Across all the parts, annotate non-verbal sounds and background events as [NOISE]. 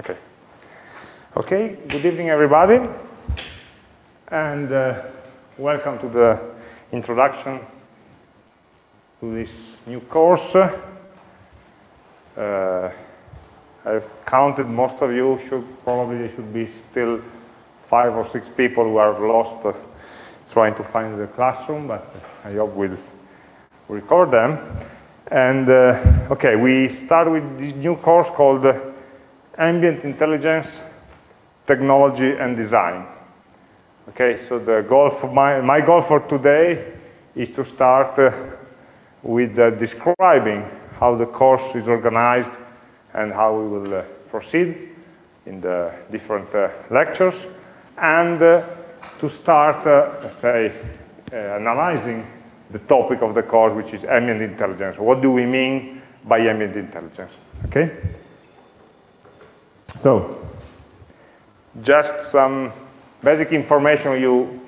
Okay. Okay, good evening everybody. And uh, welcome to the introduction to this new course. Uh, I've counted most of you, should probably should be still five or six people who are lost uh, trying to find the classroom, but I hope we'll record them. And uh, okay, we start with this new course called uh, Ambient Intelligence, Technology and Design. Okay, so the goal for my, my goal for today is to start uh, with uh, describing how the course is organized and how we will uh, proceed in the different uh, lectures, and uh, to start, let's say, analyzing the topic of the course, which is ambient intelligence. What do we mean by ambient intelligence? Okay? So, just some basic information you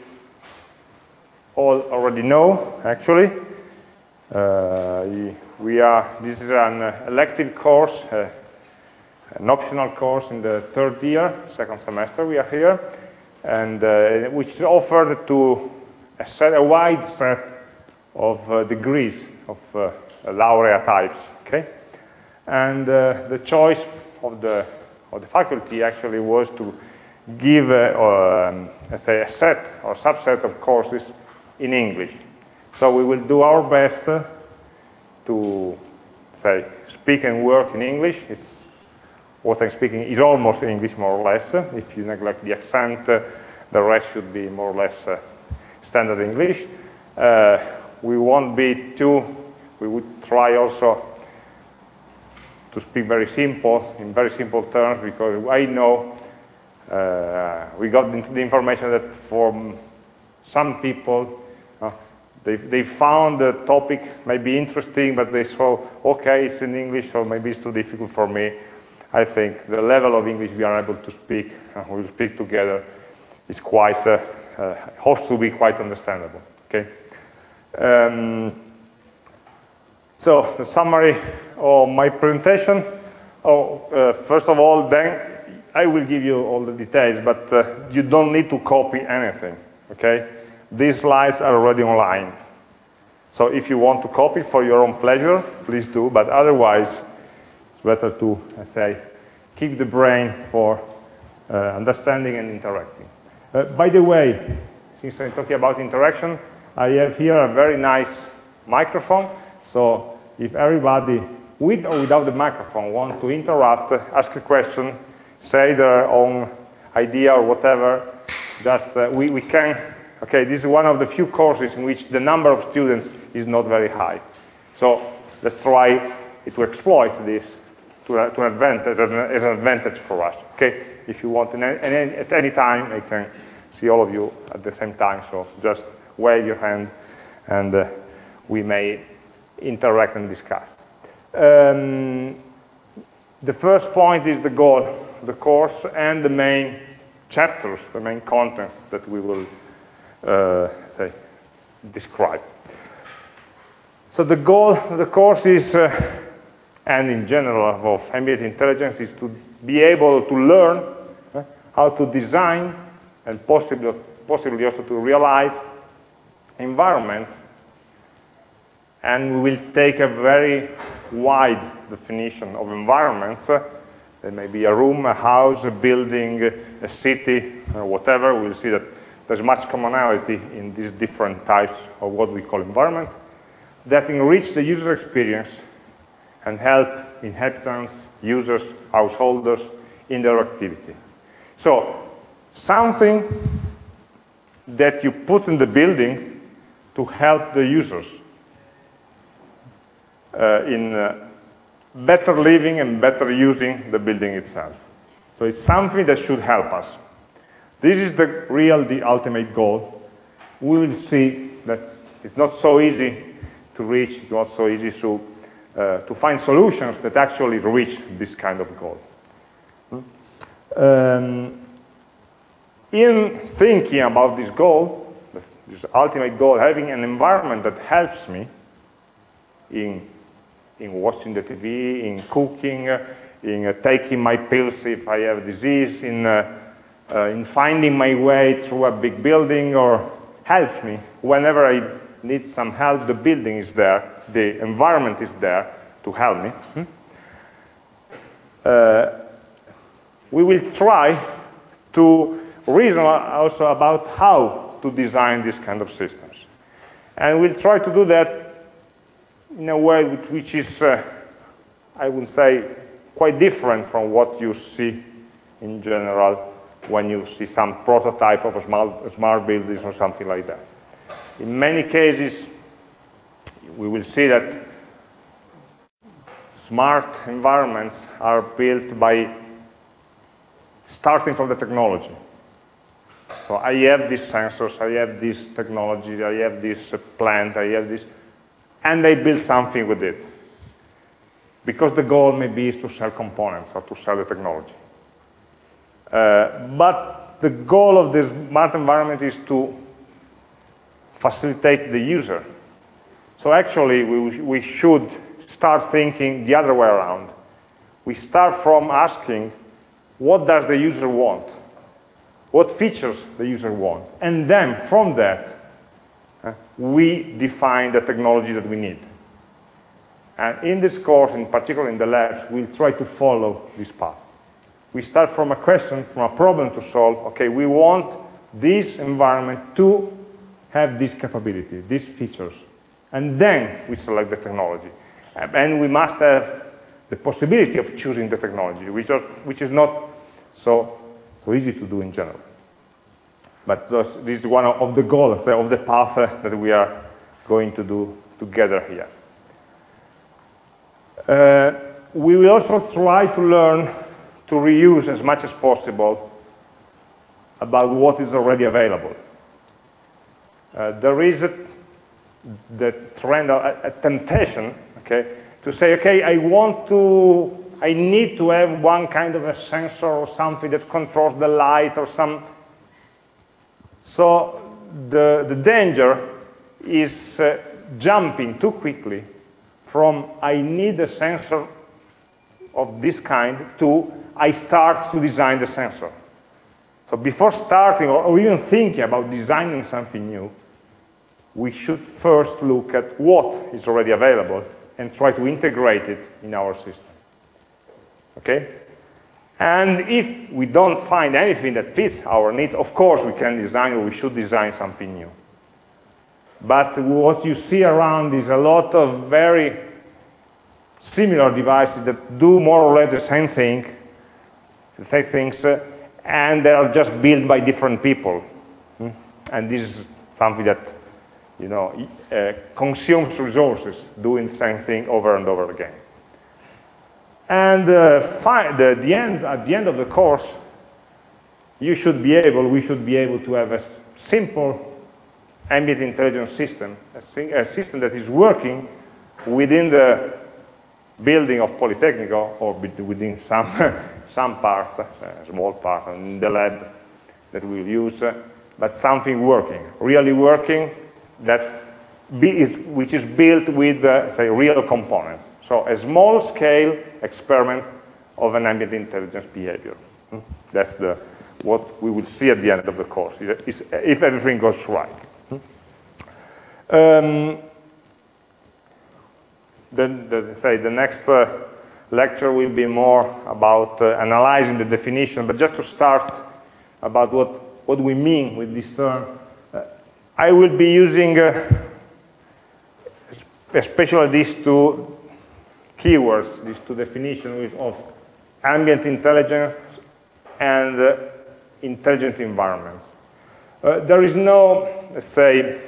all already know, actually. Uh, we are, this is an elective course, uh, an optional course in the third year, second semester we are here, and uh, which is offered to a, set, a wide set of uh, degrees of uh, laureate types, okay? And uh, the choice of the, of the faculty actually was to give, um, let's say, a set or subset of courses in English. So we will do our best to, say, speak and work in English. It's, what I'm speaking is almost English, more or less. If you neglect the accent, the rest should be more or less standard English. Uh, we won't be too, we would try also to speak very simple, in very simple terms, because I know uh, we got the information that for some people, uh, they, they found the topic maybe interesting, but they saw, okay, it's in English, so maybe it's too difficult for me. I think the level of English we are able to speak, uh, we speak together, is quite, uh, uh, hopes to be quite understandable, okay? Um, so the summary of my presentation. Oh, uh, first of all, then I will give you all the details, but uh, you don't need to copy anything, okay? These slides are already online. So if you want to copy for your own pleasure, please do, but otherwise, it's better to, I say, keep the brain for uh, understanding and interacting. Uh, by the way, since I'm talking about interaction, I have here a very nice microphone. So if everybody, with or without the microphone, want to interrupt, ask a question, say their own idea or whatever, just uh, we, we can, okay, this is one of the few courses in which the number of students is not very high. So let's try to exploit this to, uh, to an advantage, as an advantage for us, okay? If you want, any, at any time, I can see all of you at the same time, so just wave your hand and uh, we may interact and discuss. Um, the first point is the goal, the course, and the main chapters, the main contents that we will, uh, say, describe. So the goal of the course is, uh, and in general of ambient intelligence, is to be able to learn uh, how to design and possibly, possibly also to realize environments, and we will take a very wide definition of environments. There may be a room, a house, a building, a city, or whatever. We'll see that there's much commonality in these different types of what we call environment that enrich the user experience and help inhabitants, users, householders in their activity. So something that you put in the building to help the users uh, in uh, better living and better using the building itself. So it's something that should help us. This is the real, the ultimate goal. We will see that it's not so easy to reach, it's not so easy to, uh, to find solutions that actually reach this kind of goal. Um, in thinking about this goal, this ultimate goal, having an environment that helps me in, in watching the TV, in cooking, in uh, taking my pills if I have a disease, in, uh, uh, in finding my way through a big building, or helps me. Whenever I need some help, the building is there, the environment is there to help me. Hmm? Uh, we will try to reason also about how to design these kind of systems. And we'll try to do that in a way which is, uh, I would say, quite different from what you see in general when you see some prototype of a smart, smart buildings or something like that. In many cases, we will see that smart environments are built by starting from the technology. So I have these sensors, I have this technology, I have this plant, I have this, and they build something with it. Because the goal maybe is to sell components or to sell the technology. Uh, but the goal of this smart environment is to facilitate the user. So actually, we, we should start thinking the other way around. We start from asking, what does the user want? What features the user want? And then from that, we define the technology that we need. And in this course, in particular in the labs, we'll try to follow this path. We start from a question, from a problem to solve. Okay, we want this environment to have this capability, these features. And then we select the technology. And we must have the possibility of choosing the technology, which, are, which is not so, so easy to do in general. But this is one of the goals of the path that we are going to do together here. Uh, we will also try to learn to reuse as much as possible about what is already available. Uh, there is a, the trend, a, a, temptation, okay, to say, okay, I want to, I need to have one kind of a sensor or something that controls the light or some. So the, the danger is uh, jumping too quickly from I need a sensor of this kind to I start to design the sensor. So before starting or, or even thinking about designing something new, we should first look at what is already available and try to integrate it in our system. Okay? And if we don't find anything that fits our needs, of course we can design or we should design something new. But what you see around is a lot of very similar devices that do more or less the same thing, the same things, uh, and they are just built by different people. Hmm? And this is something that you know, uh, consumes resources doing the same thing over and over again. And uh, the, the end, at the end of the course, you should be able, we should be able to have a simple ambient intelligence system, a, a system that is working within the building of Politecnico or within some, [LAUGHS] some part, a small part in the lab that we'll use, uh, but something working, really working, that is, which is built with, uh, say, real components. So a small scale experiment of an ambient intelligence behavior. Hmm? That's the, what we will see at the end of the course, is, if everything goes right. Hmm? Um, then, the, say, the next uh, lecture will be more about uh, analyzing the definition, but just to start about what, what we mean with this term, I will be using uh, especially these two keywords, these two definitions of ambient intelligence and uh, intelligent environments. Uh, there is no, let's say,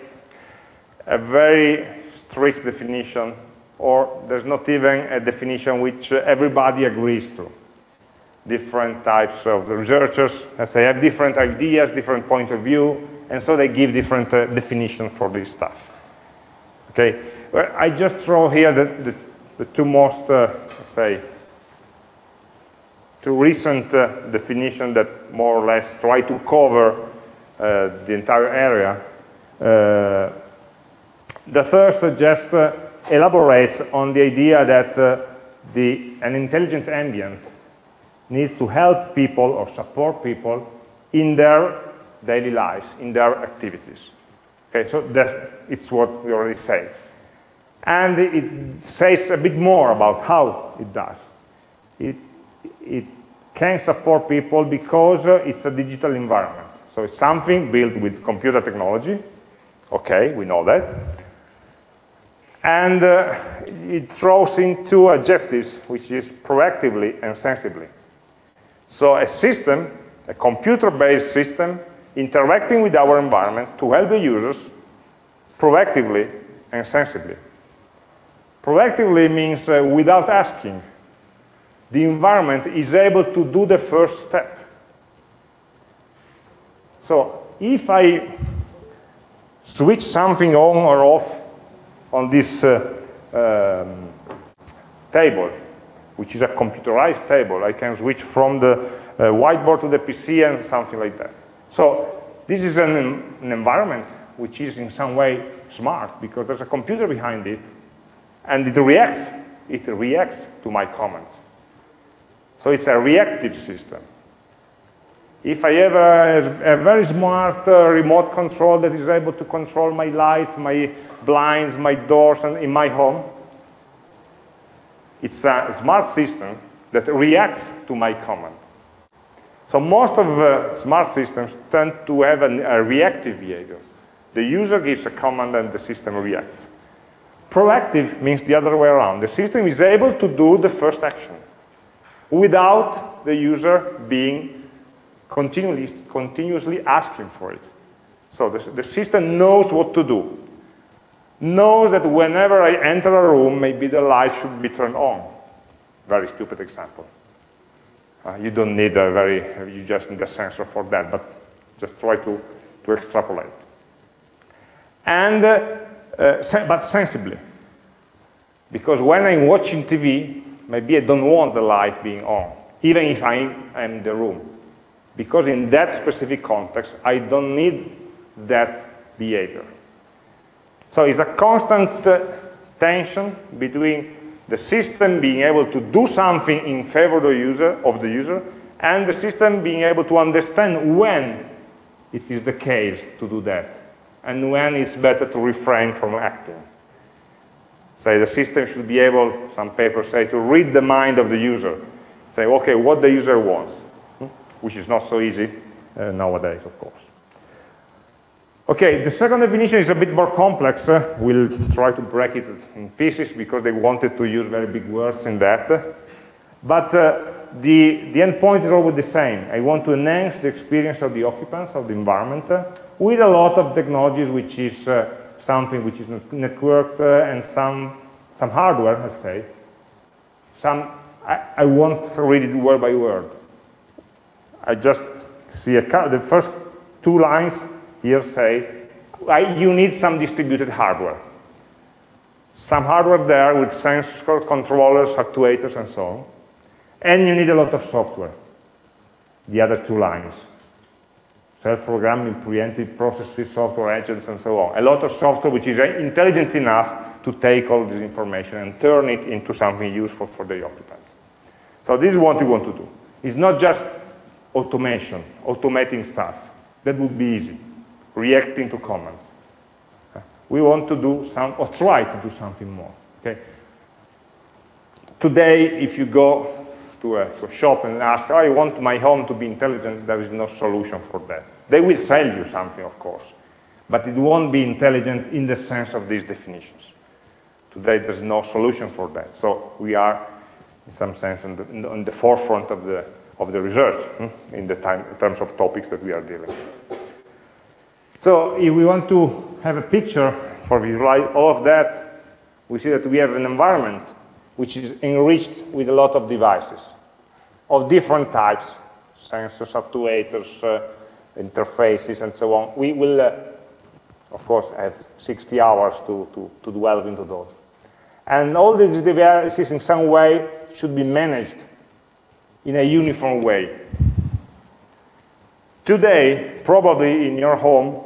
a very strict definition, or there's not even a definition which uh, everybody agrees to. Different types of researchers, as they have different ideas, different point of view, and so they give different uh, definitions for this stuff. Okay, I just throw here the, the, the two most, uh, say, two recent uh, definitions that more or less try to cover uh, the entire area. Uh, the first just uh, elaborates on the idea that the, an intelligent ambient needs to help people or support people in their daily lives, in their activities. Okay, so that it's what we already said. And it says a bit more about how it does. It, it can support people because it's a digital environment. So it's something built with computer technology. Okay, we know that. And uh, it throws in two adjectives, which is proactively and sensibly. So a system, a computer-based system, interacting with our environment to help the users proactively and sensibly. Proactively means uh, without asking. The environment is able to do the first step. So if I switch something on or off on this uh, um, table, which is a computerized table, I can switch from the uh, whiteboard to the PC and something like that. So this is an, an environment which is in some way smart because there's a computer behind it and it reacts, it reacts to my comments. So it's a reactive system. If I have a, a very smart uh, remote control that is able to control my lights, my blinds, my doors and in my home, it's a smart system that reacts to my command. So most of the smart systems tend to have a, a reactive behavior. The user gives a command and the system reacts. Proactive means the other way around. The system is able to do the first action without the user being continuously, continuously asking for it. So the, the system knows what to do, knows that whenever I enter a room, maybe the light should be turned on. Very stupid example. Uh, you don't need a very, you just need a sensor for that, but just try to, to extrapolate. And, uh, uh, sen but sensibly. Because when I'm watching TV, maybe I don't want the light being on, even if I am in the room. Because in that specific context, I don't need that behavior. So it's a constant uh, tension between the system being able to do something in favor of the user, of the user and the system being able to understand when it is the case to do that, and when it's better to refrain from acting. Say the system should be able, some papers say, to read the mind of the user. Say, okay, what the user wants, which is not so easy uh, nowadays, of course. Okay, the second definition is a bit more complex. Uh, we'll try to break it in pieces because they wanted to use very big words in that. But uh, the, the end point is always the same. I want to enhance the experience of the occupants of the environment uh, with a lot of technologies which is uh, something which is networked uh, and some, some hardware, let's say. Some, I, I won't read it word by word. I just see a, the first two lines here say, you need some distributed hardware. Some hardware there with sensor controllers, actuators, and so on. And you need a lot of software, the other two lines. Self-programming, preemptive processes, software agents, and so on. A lot of software which is intelligent enough to take all this information and turn it into something useful for the occupants. So this is what we want to do. It's not just automation, automating stuff. That would be easy reacting to comments. We want to do some, or try to do something more. Okay. Today, if you go to a, to a shop and ask, I want my home to be intelligent, there is no solution for that. They will sell you something, of course, but it won't be intelligent in the sense of these definitions. Today, there's no solution for that. So we are, in some sense, on the, on the forefront of the, of the research hmm, in, the time, in terms of topics that we are dealing with. So if we want to have a picture for visualize all of that, we see that we have an environment which is enriched with a lot of devices of different types, sensors, actuators, uh, interfaces, and so on. We will, uh, of course, have 60 hours to, to, to delve into those. And all these devices in some way should be managed in a uniform way. Today, probably in your home,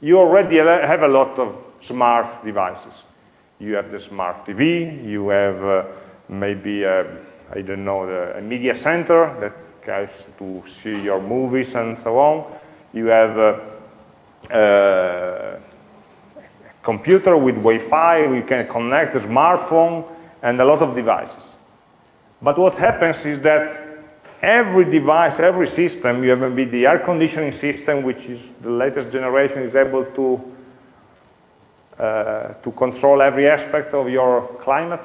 you already have a lot of smart devices. You have the smart TV, you have uh, maybe a I don't know, the, a media center that goes to see your movies and so on. You have a, a computer with Wi-Fi, we can connect a smartphone and a lot of devices. But what happens is that every device, every system, you have maybe the air conditioning system, which is the latest generation, is able to uh, Uh, to control every aspect of your climate.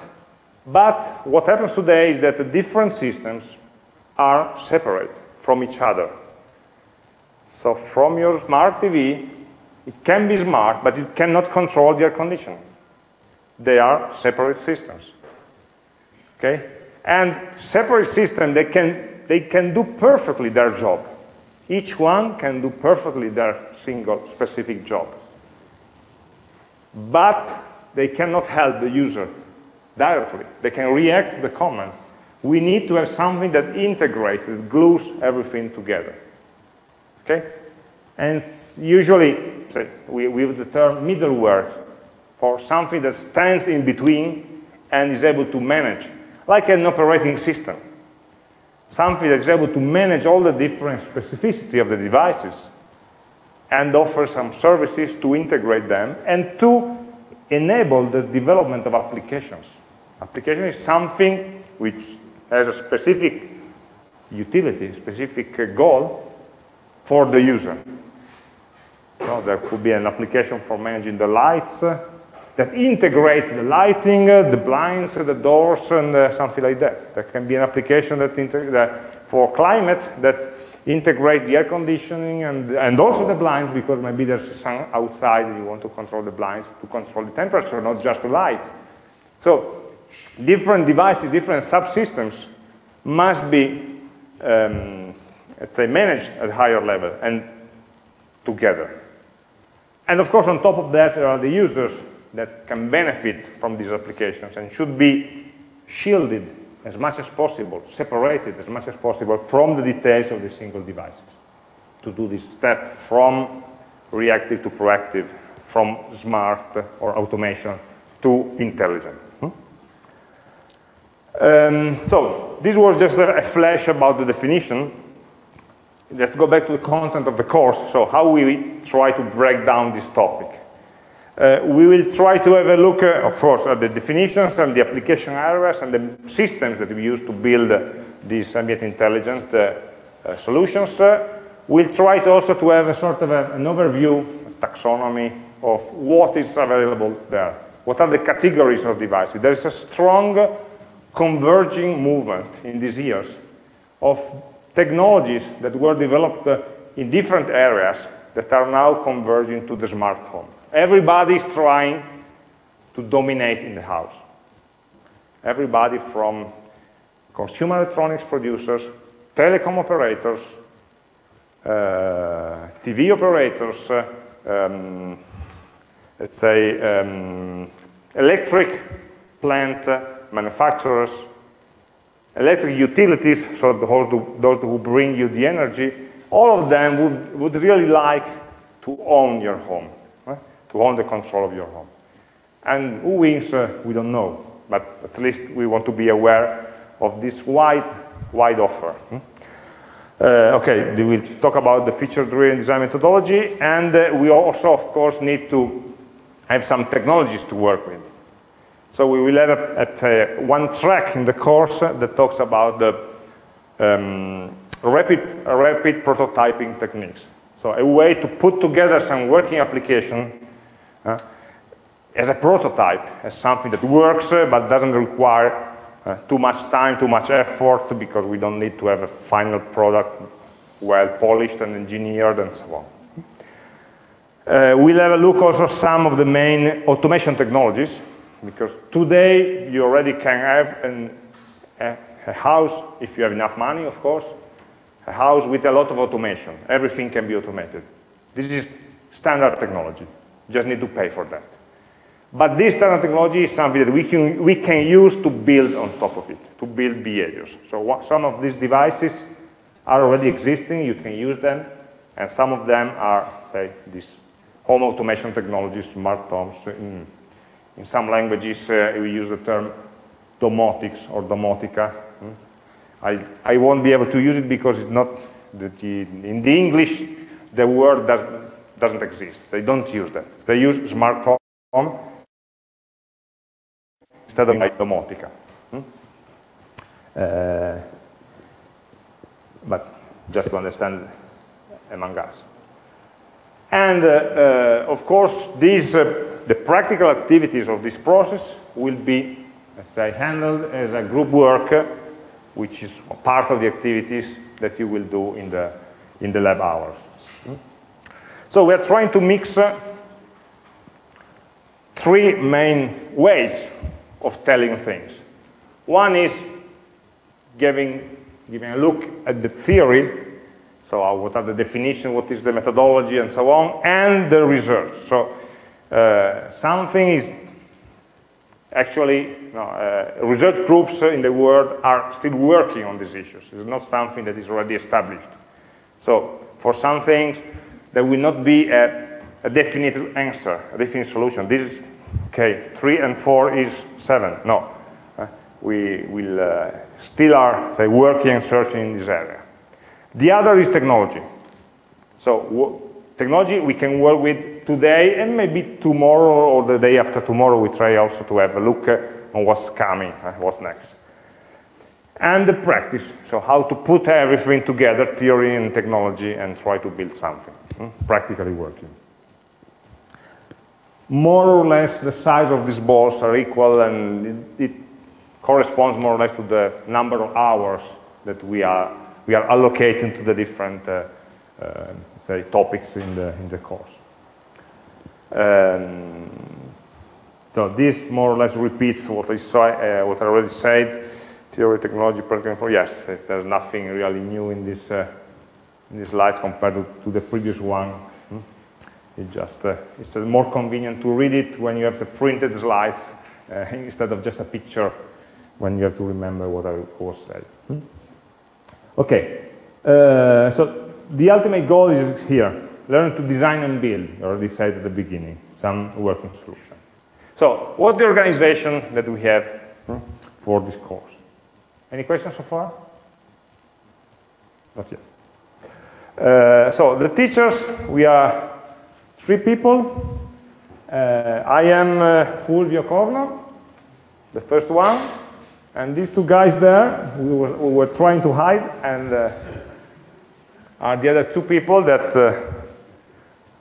But what happens today is that the different systems are separate from each other. So from your smart TV, it can be smart, but it cannot control the air conditioning. They are separate systems. Okay? And separate systems, they can, they can do perfectly their job. Each one can do perfectly their single specific job. But they cannot help the user directly. They can react to the command. We need to have something that integrates, that glues everything together. Okay? And usually, we, we have the term middleware for something that stands in between and is able to manage, like an operating system. Something that is able to manage all the different specificity of the devices and offer some services to integrate them and to enable the development of applications. Application is something which has a specific utility, specific goal for the user. So there could be an application for managing the lights that integrates the lighting, the blinds, the doors, and uh, something like that. There can be an application that, that for climate that integrate the air conditioning and, and also the blinds because maybe there's sun outside and you want to control the blinds to control the temperature, not just the light. So different devices, different subsystems must be, um, let's say, managed at higher level and together. And of course, on top of that, there are the users that can benefit from these applications and should be shielded as much as possible, separated as much as possible from the details of the single devices to do this step from reactive to proactive, from smart or automation to intelligent. Hmm? Um, so this was just a flash about the definition. Let's go back to the content of the course. So how we try to break down this topic. Uh, we will try to have a look, uh, of course, at the definitions and the application areas and the systems that we use to build uh, these ambient intelligent uh, uh, solutions. Uh, we'll try to also to have a sort of a, an overview, a taxonomy of what is available there. What are the categories of devices? There is a strong converging movement in these years of technologies that were developed in different areas that are now converging to the smart home. Everybody is trying to dominate in the house. Everybody from consumer electronics producers, telecom operators, uh, TV operators, uh, um, let's say um, electric plant manufacturers, electric utilities, so those who bring you the energy, all of them would, would really like to own your home to own the control of your home. And who wins, uh, we don't know, but at least we want to be aware of this wide, wide offer. Hmm? Uh, okay, we will talk about the feature-driven design methodology, and uh, we also, of course, need to have some technologies to work with. So we will have a, a, one track in the course that talks about the um, rapid, rapid prototyping techniques. So a way to put together some working application uh, as a prototype, as something that works uh, but doesn't require uh, too much time, too much effort, because we don't need to have a final product well polished and engineered and so on. Uh, we'll have a look also at some of the main automation technologies, because today you already can have an, a, a house, if you have enough money, of course, a house with a lot of automation. Everything can be automated. This is standard technology just need to pay for that. But this standard technology is something that we can, we can use to build on top of it, to build behaviors. So what, some of these devices are already existing, you can use them, and some of them are, say, this home automation technology, smart homes. In, in some languages, uh, we use the term domotics or domotica, Hmm? I, I won't be able to use it because it's not, the, in the English, the word does, doesn't exist. They don't use that. They use smart home instead of like domotica. Hmm? Uh, but just to understand among us. And uh, uh, of course, these, uh, the practical activities of this process will be, as I handled as a group work, which is part of the activities that you will do in the, in the lab hours. So we're trying to mix uh, three main ways of telling things. One is giving, giving a look at the theory so uh, what are the definitions, what is the methodology, and so on, and the research. So uh, something is actually, uh, research groups in the world are still working on these issues. It's not something that is already established. So for some things, there will not be a, a definite answer, a definite solution. This is, okay, three and four is seven. No, uh, we will uh, still are, say, working and searching in this area. The other is technology. So technology we can work with today and maybe tomorrow or the day after tomorrow we try also to have a look on what's coming, uh, what's next. And the practice, so how to put everything together, theory and technology, and try to build something, hmm? practically working. More or less the size of these balls are equal and it, it corresponds more or less to the number of hours that we are we are allocating to the different uh, uh, topics in the, in the course. Um, so this more or less repeats what I, uh, what I already said. Theory, technology, practical info. Yes, there's nothing really new in this uh, in these slides compared to, to the previous one. Hmm? It just uh, it's more convenient to read it when you have the printed slides uh, [LAUGHS] instead of just a picture when you have to remember what I was saying. Hmm? Okay, uh, so the ultimate goal is here, learn to design and build, I already said at the beginning, some working solution. So, what's the organization that we have hmm, for this course? Any questions so far? Not yet. Uh, so, the teachers, we are three people. Uh, I am uh, Fulvio Corno, the first one. And these two guys there, we were, we were trying to hide, and uh, are the other two people that uh,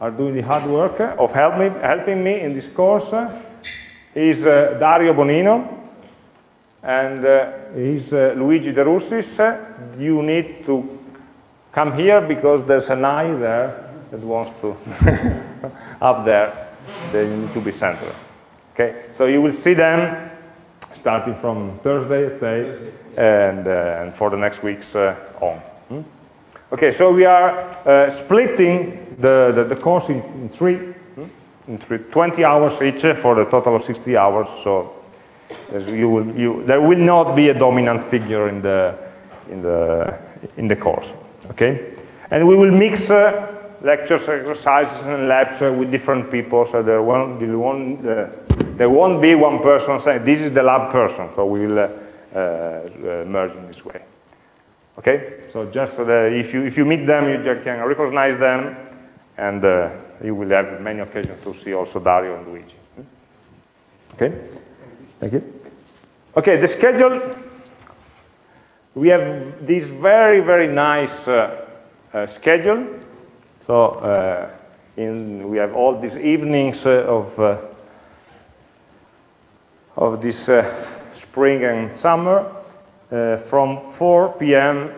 are doing the hard work of help me, helping me in this course. Is uh, Dario Bonino, and uh, he's uh, Luigi De Russis. You need to come here because there's an eye there that wants to, [LAUGHS] up there, they need to be centered. Okay, so you will see them starting from Thursday, say, and, uh, and for the next weeks uh, on. Hmm? Okay, so we are uh, splitting the, the, the, course in, in three, hmm? in three, 20 hours each for the total of 60 hours. So you will, you, there will not be a dominant figure in the, in the, in the course. Okay, and we will mix uh, lectures, exercises, and labs uh, with different people. So there won't, there won't, uh, there won't be one person saying, this is the lab person. So we will uh, uh, merge in this way. Okay? So just if you, if you meet them, you can recognize them, and uh, you will have many occasions to see also Dario and Luigi. Okay? Thank you. Okay, the schedule. We have this very, very nice uh, uh, schedule. So uh, in, we have all these evenings uh, of, uh, of this uh, spring and summer from 4 p.m.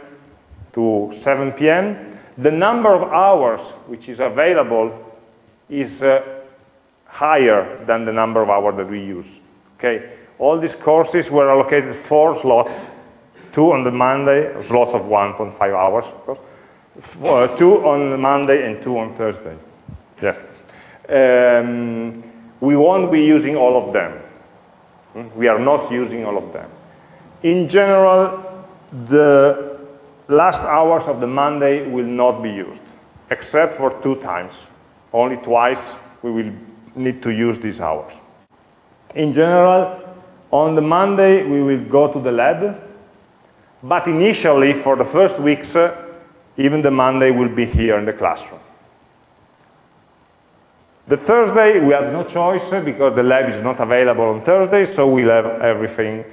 to 7 p.m. The number of hours which is available is higher than the number of hours that we use. Okay, all these courses were allocated four slots, two on the Monday, slots of 1.5 hours, of course, uh, two on Monday and two on Thursday. Yes. Um, we won't be using all of them. Hmm? We are not using all of them. In general, the last hours of the Monday will not be used, except for two times. Only twice we will need to use these hours. In general, on the Monday, we will go to the lab But initially, for the first weeks, uh, even the Monday will be here in the classroom. The Thursday, we have no choice because the lab is not available on Thursday, so we'll have everything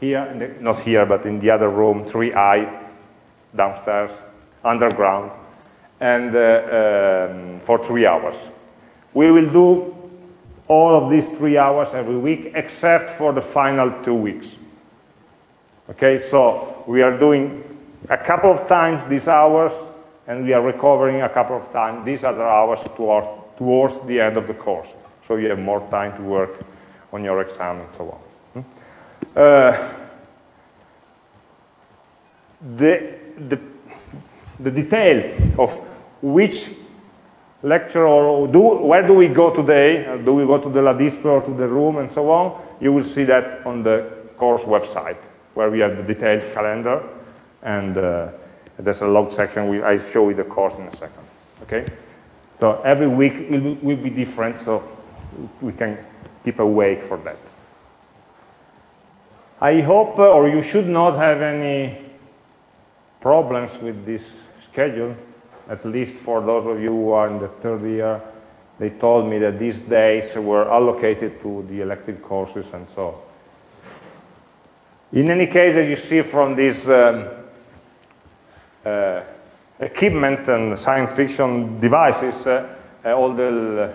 here, the, not here, but in the other room, 3i, downstairs, underground, and uh, um, for three hours. We will do all of these three hours every week, except for the final two weeks. Okay, so we are doing a couple of times these hours, and we are recovering a couple of times these other hours towards, towards the end of the course. So you have more time to work on your exam and so on. Hmm? Uh, the, the, the detail of which lecture or do, where do we go today, do we go to the LADISPE or to the room and so on, you will see that on the course website where we have the detailed calendar and uh, there's a log section. We, I show you the course in a second. Okay? So every week will, will be different, so we can keep awake for that. I hope, uh, or you should not have any problems with this schedule, at least for those of you who are in the third year. They told me that these days were allocated to the elective courses and so. on. In any case, as you see from this um, uh, equipment and science fiction devices, uh, uh, all the,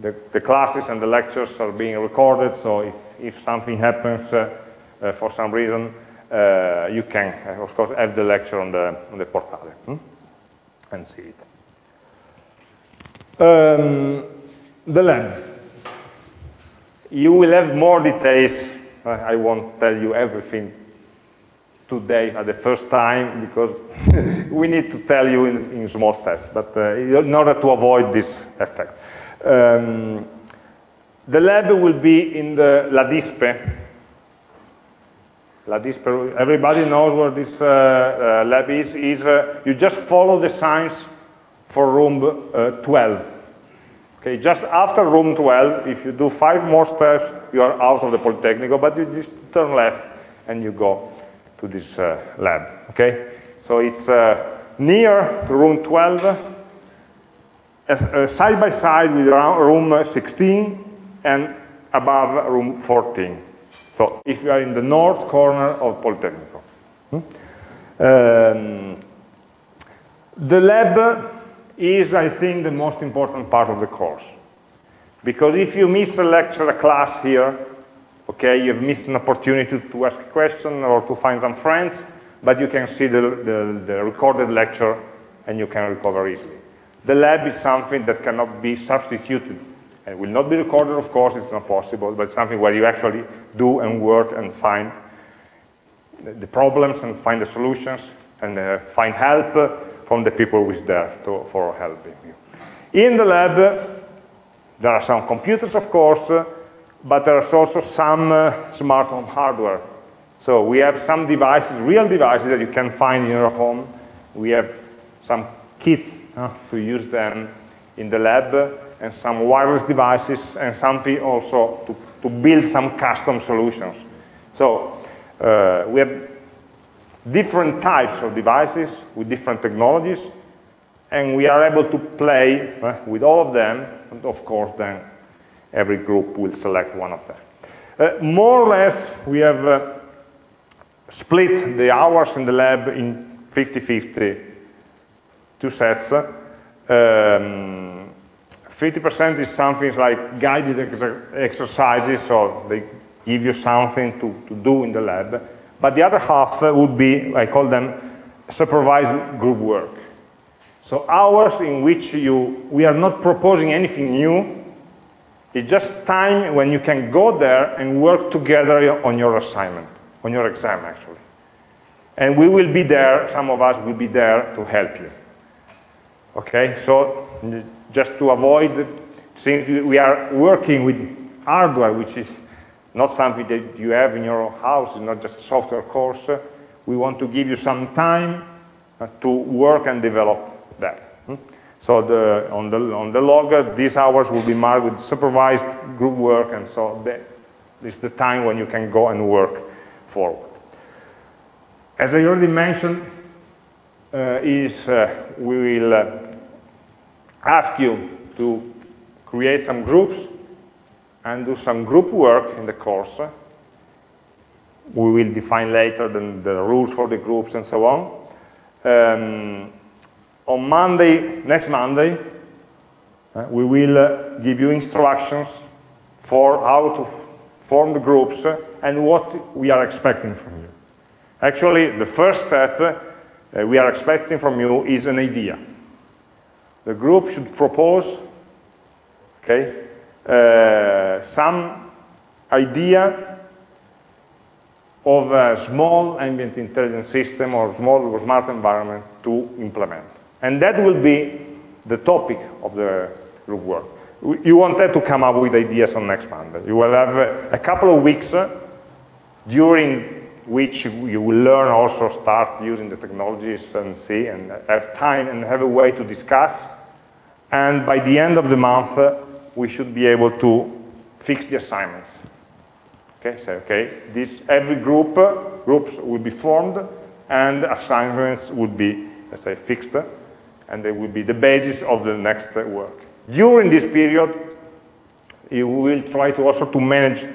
the, the, classes and the lectures are being recorded, so if, if something happens uh, uh, for some reason, uh, you can, of course, have the lecture on the, on the portale hmm? And see it. Um, the lab. You will have more details. I won't tell you everything today at the first time because [LAUGHS] we need to tell you in, in small steps, but uh, in order to avoid this effect. Um, the lab will be in the Everybody knows where this uh, uh, lab is. is uh, you just follow the signs for room uh, 12. Okay, just after room 12, if you do five more steps, you are out of the Politecnico, but you just turn left and you go to this uh, lab, okay? So it's uh, near to room 12, as, side by side with room 16 and above room 14. So if you are in the north corner of Politecnico. Hmm? Um, the lab is, I think, the most important part of the course. Because if you miss a lecture, a class here, okay, you've missed an opportunity to ask a question or to find some friends, but you can see the, the, the recorded lecture and you can recover easily. The lab is something that cannot be substituted and will not be recorded, of course, it's not possible, but something where you actually do and work and find the problems and find the solutions and uh, find help from the people who is there to, for helping you. In the lab, there are some computers, of course, but there's also some uh, smart home hardware. So we have some devices, real devices that you can find in your home. We have some kits uh, to use them in the lab, and some wireless devices, and something also to, to build some custom solutions. So uh, we have different types of devices with different technologies, and we are able to play uh, with all of them, and of course then every group will select one of them. Uh, more or less, we have uh, split the hours in the lab in 50-50, two sets. 50% um, is something like guided ex exercises, so they give you something to, to do in the lab. But the other half would be, I call them supervised group work. So hours in which you, we are not proposing anything new, it's just time when you can go there and work together on your assignment, on your exam actually. And we will be there, some of us will be there to help you. Okay, so just to avoid, since we are working with hardware, which is not something that you have in your house, it's not just a software course, we want to give you some time to work and develop that. Hmm? So the, on, the, on the log, these hours will be marked with supervised group work, and so this is the time when you can go and work forward. as I already mentioned, uh, is uh, we will uh, ask you to create some groups and do some group work in the course. We will define later the, the rules for the groups and so on. Um, on Monday, next Monday, uh, we will uh, give you instructions for how to form the groups and what we are expecting from you. Actually, the first step uh, we are expecting from you is an idea. The group should propose okay, uh, some idea of a small ambient intelligence system or small smart environment to implement. And that will be the topic of the group work. You wanted to come up with ideas on next Monday. You will have a couple of weeks during which you will learn also start using the technologies and see and have time and have a way to discuss. And by the end of the month, uh, we should be able to fix the assignments. Okay, say, okay, this, every group, uh, groups will be formed and assignments will be, let's say, fixed and they will be the basis of the next work. During this period, you will try to also to manage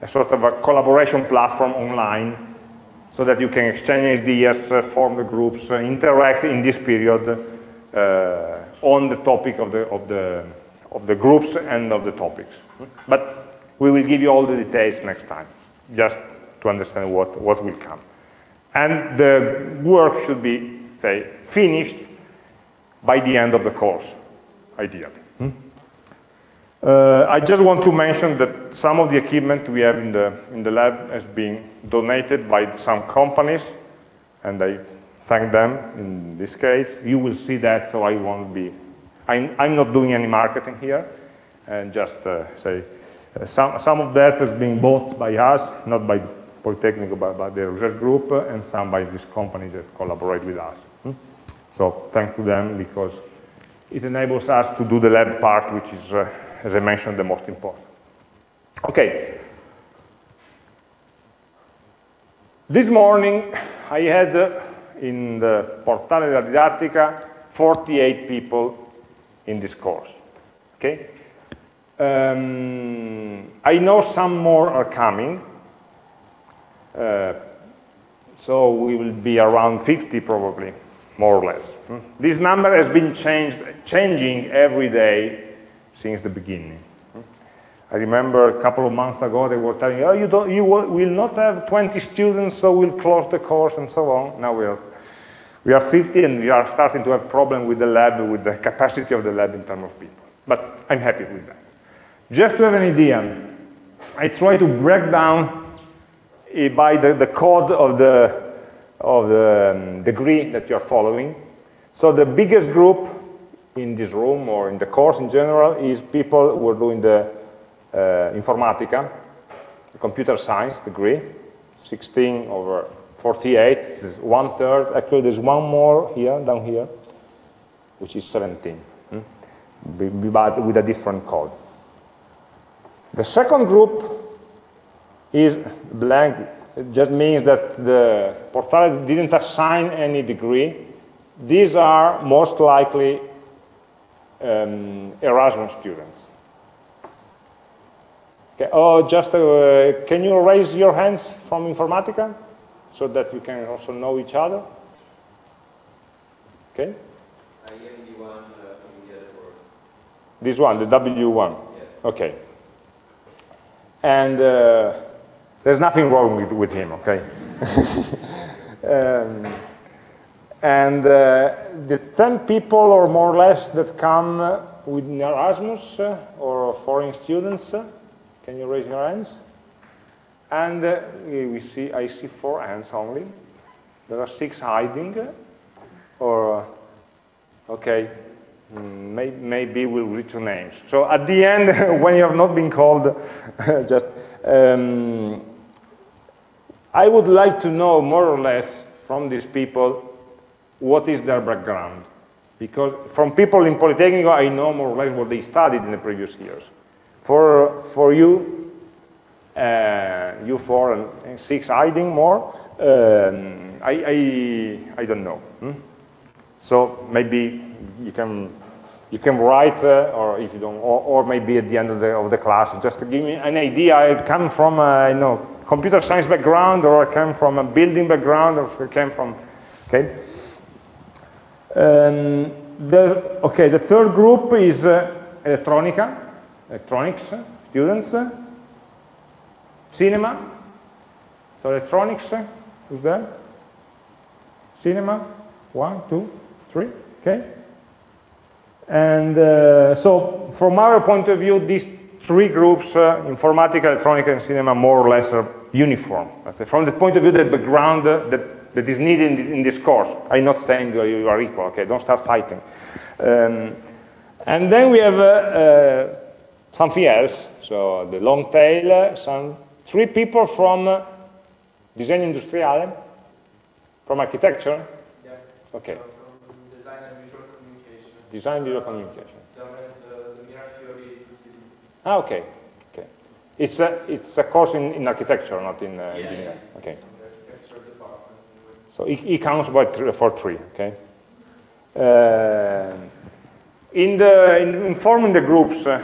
a sort of a collaboration platform online so that you can exchange ideas, uh, form the groups, uh, interact in this period uh, on the topic of the, of, the, of the groups and of the topics. But we will give you all the details next time, just to understand what, what will come. And the work should be, say, finished by the end of the course, ideally. Hmm? Uh, I just want to mention that some of the equipment we have in the, in the lab has been donated by some companies, and I thank them in this case. You will see that, so I won't be, I'm, I'm not doing any marketing here, and just uh, say, uh, some, some of that is being bought by us, not by Polytechnic, but by the research group, and some by this company that collaborate with us. Hmm? So thanks to them, because it enables us to do the lab part, which is uh, as I mentioned, the most important. Okay. This morning, I had uh, in the Portale della Didattica 48 people in this course. Okay? Um, I know some more are coming. Uh, so we will be around 50 probably, more or less. Hmm? This number has been changed, changing every day since the beginning. I remember a couple of months ago they were telling, oh, you, don't, you will not have 20 students, so we'll close the course and so on. Now we are, we are 50 and we are starting to have problem with the lab, with the capacity of the lab in terms of people. But I'm happy with that. Just to have an idea, I try to break down eh, by the, the code of the, of the um, degree that you're following. So the biggest group in this room or in the course in general is people who are doing the informatica, computer science degree, 16 over 48, this is one third. Actually, there's one more here, down here, which is 17, hmm? but with a different code. The second group is blank. It just means that the Portale didn't assign any degree. These are most likely um, Erasmus students. Okay. Oh, just uh, can you raise your hands from Informatica so that we can also know each other? Okay. I am the one uh, from the other. This one, the W1. Yeah. Okay. And uh, there's nothing wrong with, with him, okay? [LAUGHS] um, and uh, the 10 people or more or less that come with Erasmus uh, or foreign students, uh, can you raise your hands? And uh, we see, I see four hands only. There are six hiding, or, okay, mm, maybe, maybe we'll read your names. So at the end, [LAUGHS] when you have not been called, [LAUGHS] just, um, I would like to know more or less from these people what is their background. Because from people in Polytechnic, I know more or less what they studied in the previous years. For, for you, uh, you four and six hiding more, um, I, I, I don't know. Hmm? So maybe you can you can write, uh, or if you don't, or, or, maybe at the end of the, of the class, just give me an idea. I come from a you know, computer science background, or I come from a building background, or I came from, okay. Um, the, okay, the third group is uh, electronica, electronics students, cinema. So electronics is there. Cinema, one, two, three, okay. And uh, so from our point of view, these three groups, uh, informatica, electronic, and cinema, more or less are uniform. From the point of view, the background uh, that, that is needed in, in, this course. I'm not saying you are equal, okay? Don't start fighting. Um, and then we have uh, uh, something else. So the long tail, uh, some three people from design industriale, from architecture. Yeah. Okay. Design visual communication. design Uh, ah, okay. Okay. It's a, it's a course in, in architecture, not in uh, yeah, engineering. Yeah. Okay. So it, it counts by three, for three, okay? Uh, in, the, in, in, forming the groups, uh,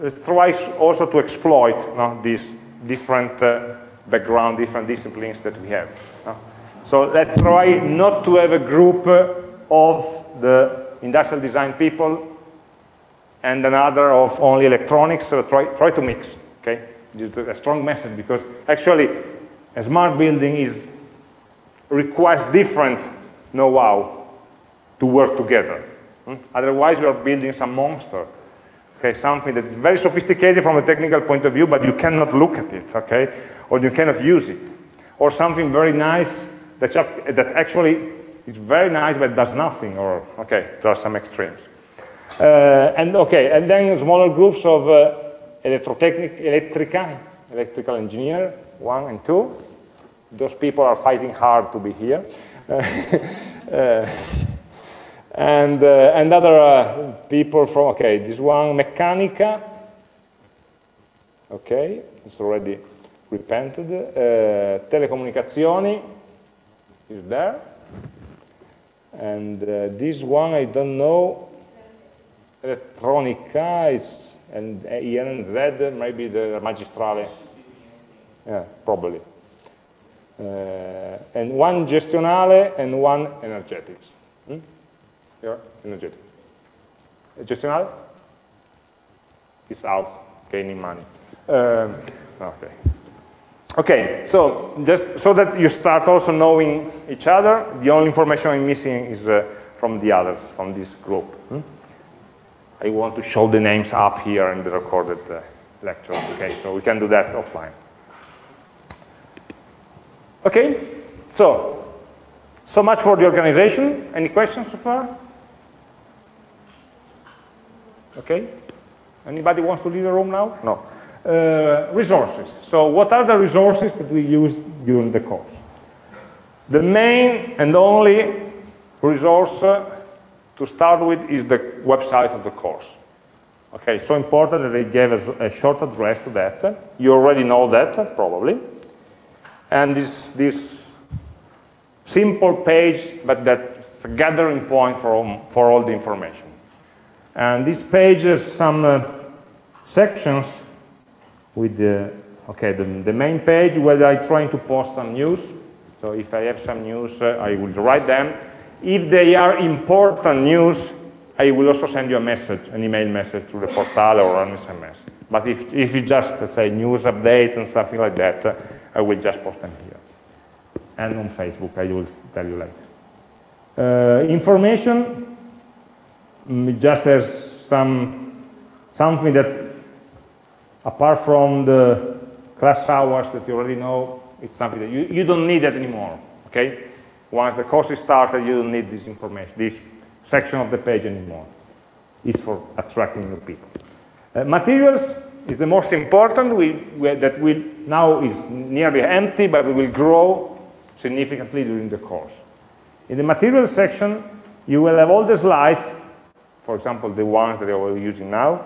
let's try also to exploit these different uh, background, different disciplines that we have. So let's try not to have a group uh, of the industrial design people and another of only electronics, so try, try to mix, okay? This is a strong message because actually a smart building is requires different know-how to work together. Hmm? Otherwise, we are building some monster, okay? Something that is very sophisticated from a technical point of view, but you cannot look at it, okay? Or you cannot use it. Or something very nice that, that actually is very nice, but does nothing, or, okay, there are some extremes. Uh, and okay, and then smaller groups of uh, electrotechnic, electrica, electrical engineer, one and two. Those people are fighting hard to be here. [LAUGHS] uh, and, uh, and other uh, people from, okay, this one, Meccanica. Okay, it's already repented. Uh, telecomunicazioni is there. And uh, this one, I don't know, elettronica is, and ENZ, maybe the magistrale. Yeah, probably. Uh, and one gestionale and one energetics. Hmm? Yeah, energetic. Gestionale? It's out, gaining money. Um, okay. Okay, so just so that you start also knowing each other, the only information I'm missing is uh, from the others, from this group. Hmm? I want to show the names up here in the recorded uh, lecture. Okay, so we can do that offline. Okay, so, so much for the organization. Any questions so far? Okay, anybody wants to leave the room now? No. Uh, resources. So what are the resources that we use during the course? The main and only resource uh, to start with is the website of the course. Okay, so important that they gave us a short address to that. You already know that, probably. And this, this simple page, but that's a gathering point for, for all the information. And this page has some uh, sections with the, okay, the, the main page where I'm trying to post some news. So if I have some news, uh, I will write them. If they are important news, I will also send you a message, an email message through the portal or an SMS. But if, if you just uh, say news updates and something like that, uh, I will just post them here. And on Facebook, I will tell you later. Uh, information, just as some, something that apart from the class hours that you already know, it's something that you, you don't need that anymore, okay? Once the course is started, you don't need this information, this section of the page anymore. It's for attracting new people. Uh, materials is the most important, we, we, that will now is nearly empty, but we will grow significantly during the course. In the materials section, you will have all the slides, for example, the ones that we're using now,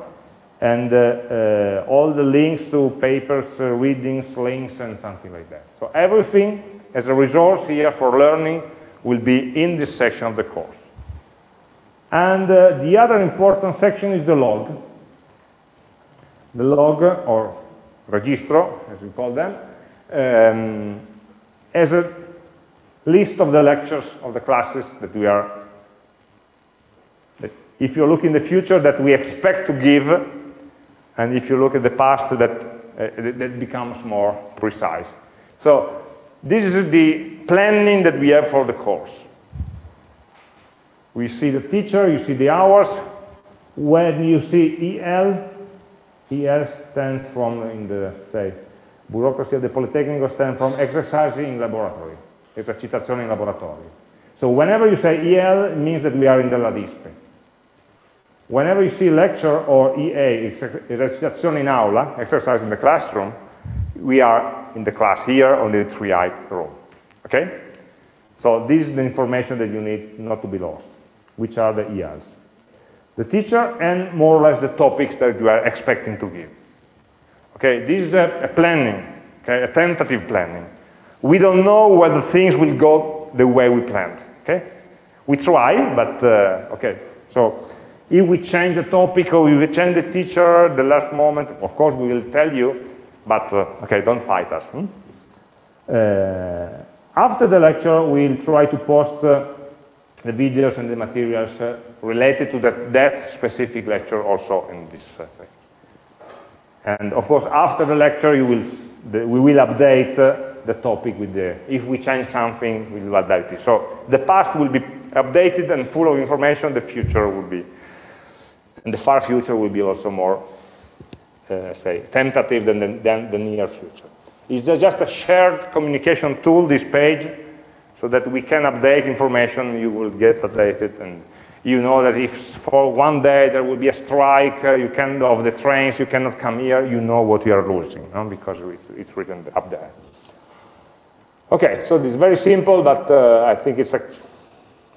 and uh, uh, all the links to papers, uh, readings, links, and something like that. So everything as a resource here for learning will be in this section of the course. And uh, the other important section is the log. The log, or registro, as we call them, um, as a list of the lectures of the classes that we are, if you look in the future, that we expect to give, and if you look at the past, that, uh, that becomes more precise. So this is the planning that we have for the course. We see the teacher, you see the hours. When you see EL, EL stands from, in the, say, bureaucracy of the Polytechnic stands from exercising in laboratory, esercitazione in laboratorio. So whenever you say EL, it means that we are in the LADISPE. Whenever you see lecture or EA, esercitazione in aula, exercise in the classroom, we are in the class here on the 3i room. Okay? So this is the information that you need not to be lost, which are the ELs. The teacher and more or less the topics that you are expecting to give. Okay, this is a, a planning, okay, a tentative planning. We don't know whether things will go the way we planned. Okay, we try, but uh, okay. So if we change the topic or we change the teacher the last moment, of course we will tell you. But uh, okay, don't fight us. Hmm? Uh, after the lecture, we'll try to post uh, the videos and the materials uh, related to that, that, specific lecture also in this uh, And of course, after the lecture, you will, the, we will update uh, the topic with the, if we change something, we will update it. So the past will be updated and full of information, the future will be, and the far future will be also more, uh, say, tentative than the, than the near future. It's just a shared communication tool, this page, so that we can update information, you will get updated, and you know that if for one day there will be a strike uh, you can, of the trains, you cannot come here, you know what you are losing, no? because it's, it's, written up there. Okay, so is very simple, but uh, I think it's, a,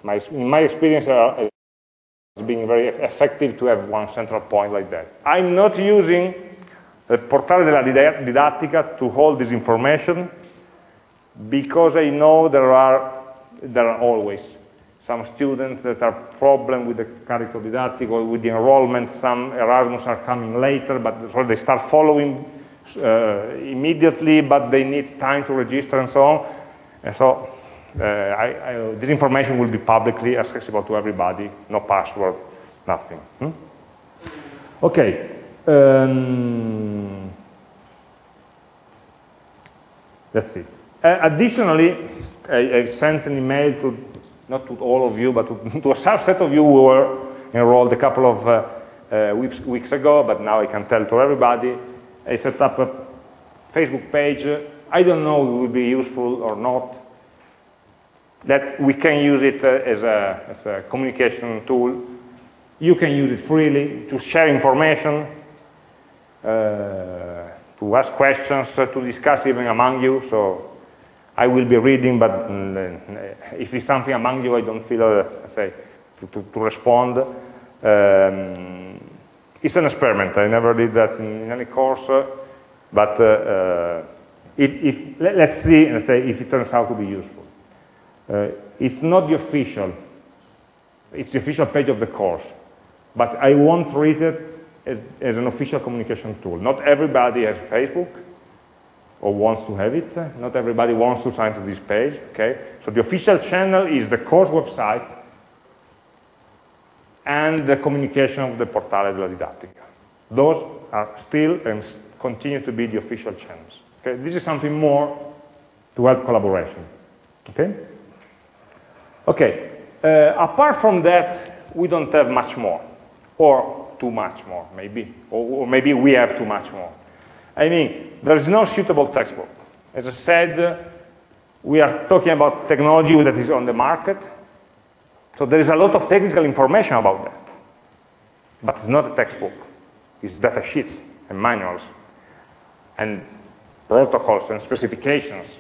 my, in my experience, uh, it's being very effective to have one central point like that. I'm not using the portale della didattica to hold this information because I know there are, there are always some students that are problem with the Carico Didattico or with the enrollment. Some Erasmus are coming later, but so they start following uh, immediately, but they need time to register and so on. And so I, I, this information will be publicly accessible to everybody, no password, nothing. Hmm? Okay. Um, that's it. Uh, additionally, I, I, sent an email to, not to all of you, but to, [LAUGHS] to, a subset of you who were enrolled a couple of uh, uh, weeks, weeks, ago, but now I can tell to everybody. I set up a Facebook page. I don't know if it will be useful or not. That we can use it uh, as a, as a communication tool. You can use it freely to share information, uh, to ask questions, uh, to discuss even among you. So I will be reading, but mm, if it's something among you, I don't feel, uh, say, to, to, to respond. Um, it's an experiment. I never did that in, in any course, uh, but uh, uh, if, if, let, us see and say if it turns out to be useful. Uh, it's not the official, it's the official page of the course, but I won't read it as, as an official communication tool. Not everybody has Facebook or wants to have it. Not everybody wants to sign to this page, okay? So the official channel is the course website and the communication of the Portale della Didattica. Those are still and continue to be the official channels. Okay? This is something more to help collaboration. Okay? Okay. Uh, apart from that, we don't have much more. Or too much more, maybe. Or, or, maybe we have too much more. I mean, there is no suitable textbook. As I said, we are talking about technology that is on the market. So there is a lot of technical information about that. But it's not a textbook. It's data sheets and manuals and protocols and specifications,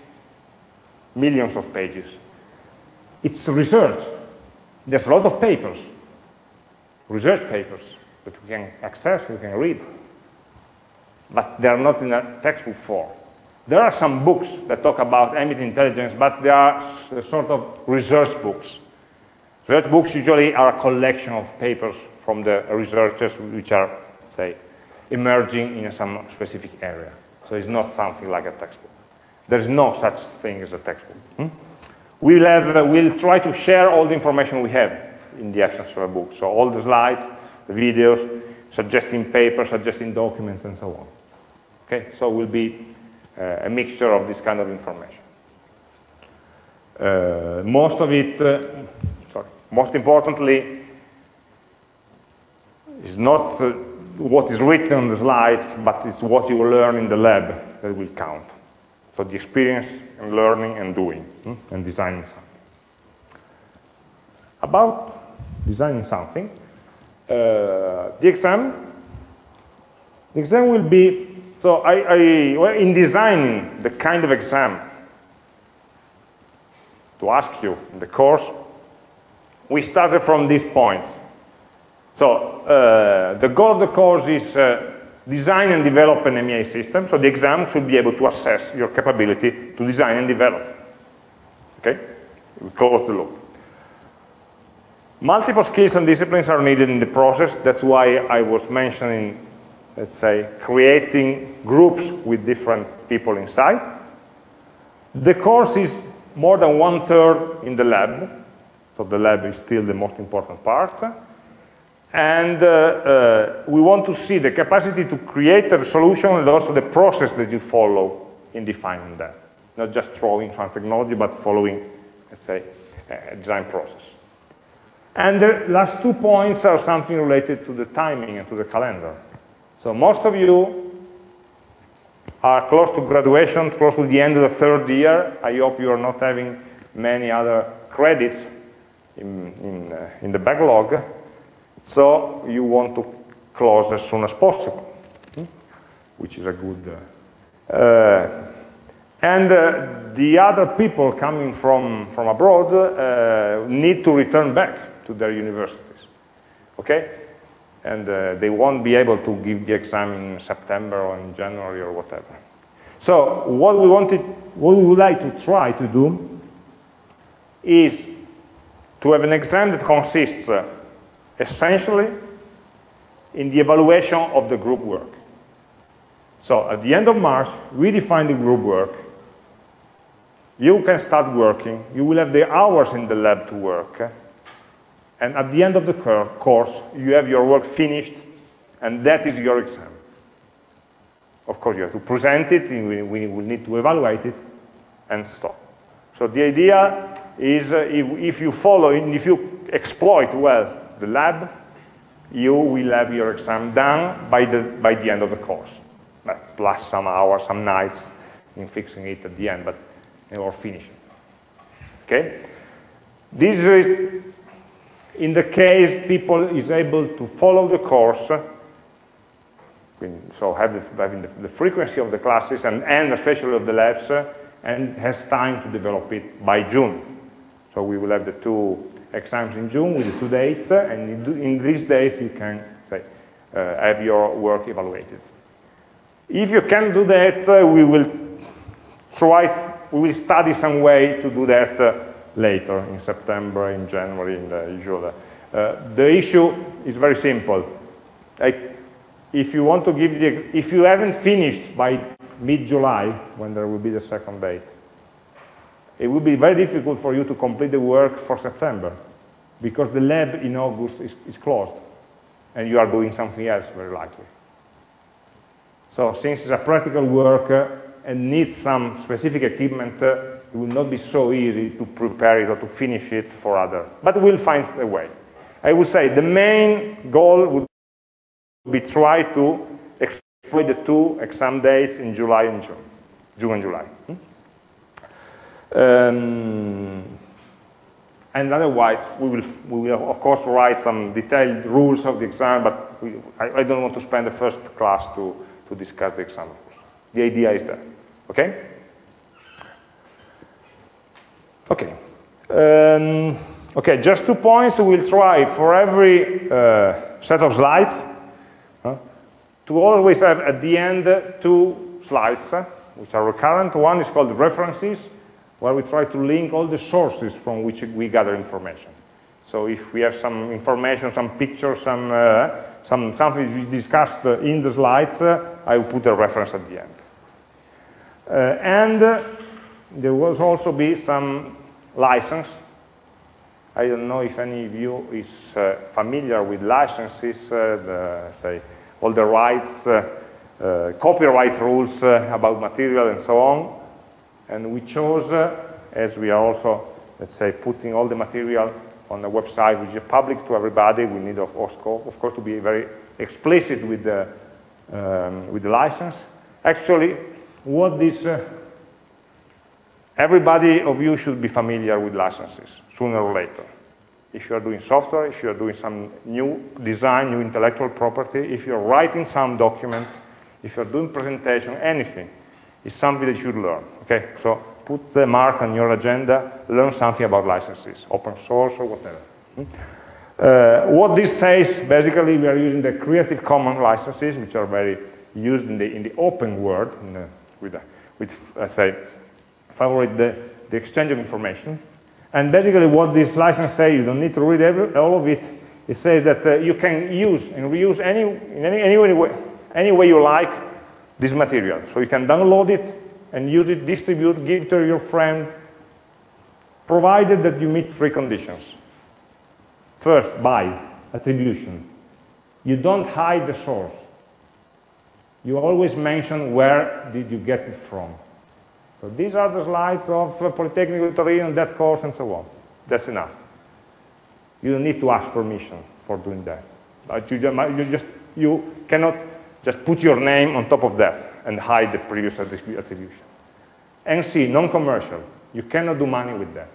millions of pages. It's research. There's a lot of papers, research papers that we can access, we can read. But they are not in a textbook form. There are some books that talk about ambient intelligence, but they are sort of research books. Research books usually are a collection of papers from the researchers which are, say, emerging in some specific area. So it's not something like a textbook. There's no such thing as a textbook. Hmm? We'll, have, uh, we'll try to share all the information we have in the Action Server book. So all the slides, the videos, suggesting papers, suggesting documents, and so on. Okay, so will be uh, a mixture of this kind of information. Uh, most of it, uh, sorry, most importantly, is not uh, what is written on the slides, but it's what you learn in the lab that will count. So the experience and learning and doing hmm, and designing something. About designing something, uh, the exam, the exam will be, so I, I well, in designing the kind of exam to ask you in the course, we started from these points. So uh, the goal of the course is uh, design and develop an AmI system. So the exam should be able to assess your capability to design and develop. Okay? We close the loop. Multiple skills and disciplines are needed in the process. That's why I was mentioning, let's say, creating groups with different people inside. The course is more than one third in the lab. So the lab is still the most important part. And uh, uh, we want to see the capacity to create a solution and also the process that you follow in defining that. Not just throwing some technology, but following, let's say, a design process. And the last two points are something related to the timing and to the calendar. So most of you are close to graduation, close to the end of the third year. I hope you are not having many other credits in, in, uh, in the backlog. So you want to close as soon as possible, hmm? which is a good. Uh, uh, and uh, the other people coming from, from abroad uh, need to return back to their universities. Okay? And uh, they won't be able to give the exam in September or in January or whatever. So what we wanted, what we would like to try to do is to have an exam that consists uh, essentially in the evaluation of the group work. So at the end of March, we define the group work. You can start working. You will have the hours in the lab to work. And at the end of the course, you have your work finished, and that is your exam. Of course, you have to present it, we, will need to evaluate it, and stop. So the idea is uh, if, if you follow, if you exploit well the lab, you will have your exam done by the, by the end of the course, but plus some hours, some nights in fixing it at the end, but or finishing. Okay? This is in the case people is able to follow the course, so have the, having the, the, frequency of the classes and, and especially of the labs, and has time to develop it by June. So we will have the two exams in June with the two dates, and in these days you can say, uh, have your work evaluated. If you can do that, uh, we will try, we will study some way to do that uh, later, in September, in January, in the usual. The issue is very simple. Like, if you want to give the, if you haven't finished by mid-July, when there will be the second date, it will be very difficult for you to complete the work for September because the lab in August is, is closed and you are doing something else very likely. So since it's a practical work uh, and needs some specific equipment, uh, it will not be so easy to prepare it or to finish it for other. But we'll find a way. I would say the main goal would be try to exploit the two exam days in July and June, June and July. Hmm? Um, and otherwise, we will, we will, of course, write some detailed rules of the exam, but we, I, I, don't want to spend the first class to, to discuss the exam rules. The idea is that, okay? Okay. Um, okay, just two points. We'll try for every uh, set of slides uh, to always have at the end two slides which are recurrent. One is called references, where we try to link all the sources from which we gather information. So if we have some information, some pictures, some, uh, some something we discussed uh, in the slides, uh, I will put a reference at the end. Uh, and uh, there will also be some license. I don't know if any of you is uh, familiar with licenses, the, say, all the rights, copyright rules about material and so on. And we chose, as we are also, let's say, putting all the material on a website which is public to everybody, we need, of course, of course to be very explicit with the, um, with the license. Actually, what this, uh, everybody of you should be familiar with licenses, sooner or later. If you are doing software, if you are doing some new design, new intellectual property, if you're writing some document, if you're doing presentation, anything, it's something that you should learn, okay? So put the mark on your agenda, learn something about licenses, open source or whatever. Hmm? Uh, what this says, basically, we are using the Creative Commons licenses, which are very used in the, in the open world, the, with, with let's say, favorite the, the exchange of information. And basically what this license says, you don't need to read every, all of it, it says that uh, you can use and reuse any, in any, any, way, any way you like this material. So you can download it, and use it, distribute, give to your friend, provided that you meet three conditions. First, by attribution. You don't hide the source. You always mention where did you get it from. So these are the slides of uh, Polytechnic Turin, that course, and so on. That's enough. You don't need to ask permission for doing that. But you just you cannot just put your name on top of that and hide the previous attribution. NC, non-commercial. You cannot do money with that.